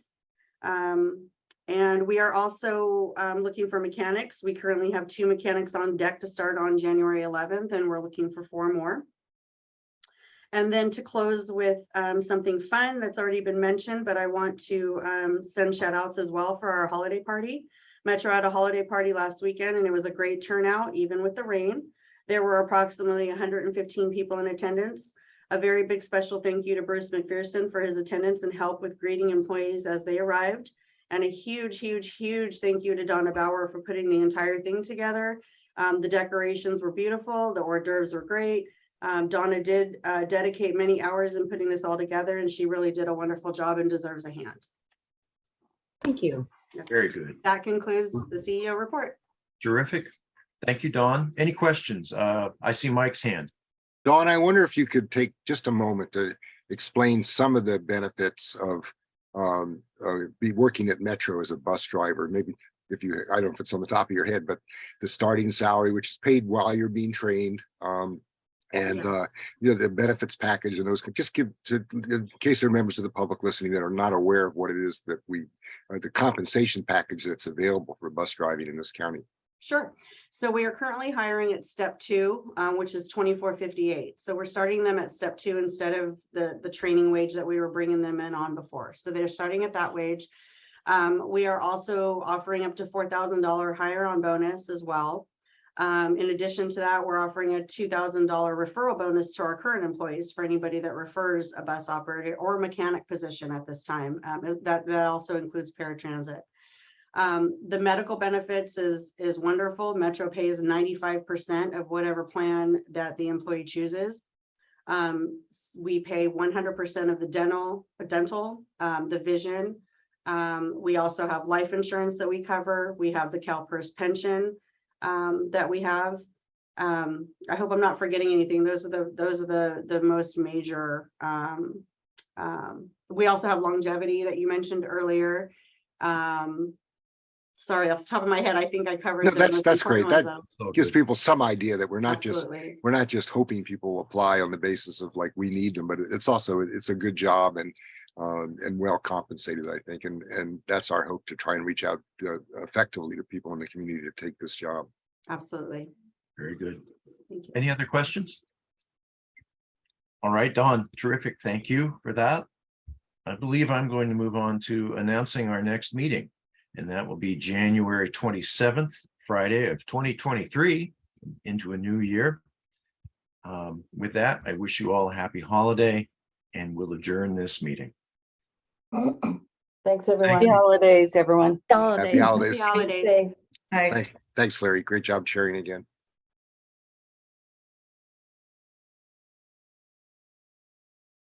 Um, and we are also um, looking for mechanics. We currently have two mechanics on deck to start on January 11th, and we're looking for four more. And then to close with um, something fun that's already been mentioned, but I want to um, send shout outs as well for our holiday party. Metro had a holiday party last weekend and it was a great turnout, even with the rain. There were approximately 115 people in attendance. A very big special thank you to Bruce McPherson for his attendance and help with greeting employees as they arrived. And a huge, huge, huge thank you to Donna Bauer for putting the entire thing together. Um, the decorations were beautiful, the hors d'oeuvres were great. Um, Donna did uh, dedicate many hours in putting this all together and she really did a wonderful job and deserves a hand. Thank you. Very good. That concludes the CEO report. Terrific. Thank you, Don. Any questions? Uh, I see Mike's hand. Don, I wonder if you could take just a moment to explain some of the benefits of um, uh, be working at Metro as a bus driver, maybe if you, I don't know if it's on the top of your head, but the starting salary, which is paid while you're being trained. Um, and uh, you know, the benefits package and those, can just give to, in case there are members of the public listening that are not aware of what it is that we, uh, the compensation package that's available for bus driving in this county. Sure. So we are currently hiring at step two, um, which is twenty-four fifty-eight. So we're starting them at step two instead of the, the training wage that we were bringing them in on before. So they're starting at that wage. Um, we are also offering up to four thousand dollar higher on bonus as well. Um, in addition to that, we're offering a two thousand dollar referral bonus to our current employees for anybody that refers a bus operator or mechanic position at this time. Um, that, that also includes paratransit. Um, the medical benefits is, is wonderful. Metro pays ninety-five percent of whatever plan that the employee chooses. Um, we pay one hundred percent of the dental, dental, um, the vision. Um, we also have life insurance that we cover. We have the CalPERS pension, um, that we have. Um, I hope I'm not forgetting anything. Those are the, those are the, the most major, we also have longevity that you mentioned earlier. Um, sorry, off the top of my head, I think I covered. No, that's, that's great. important That ones, though. gives people some idea that we're not just, we're not just hoping people apply on the basis of like, we need them, but it's also, it's a good job and um, and well compensated, I think, and, and that's our hope to try and reach out uh, effectively to people in the community to take this job. Absolutely. Very good. Thank you. Any other questions? All right, Dawn, terrific. Thank you for that. I believe I'm going to move on to announcing our next meeting. And that will be January twenty-seventh, Friday of twenty twenty-three into a new year. Um, with that, I wish you all a happy holiday and we'll adjourn this meeting. Thanks, everyone. you. Happy holidays, everyone. Happy holidays. Happy holidays. Thanks, thanks, Larry. Great job chairing again.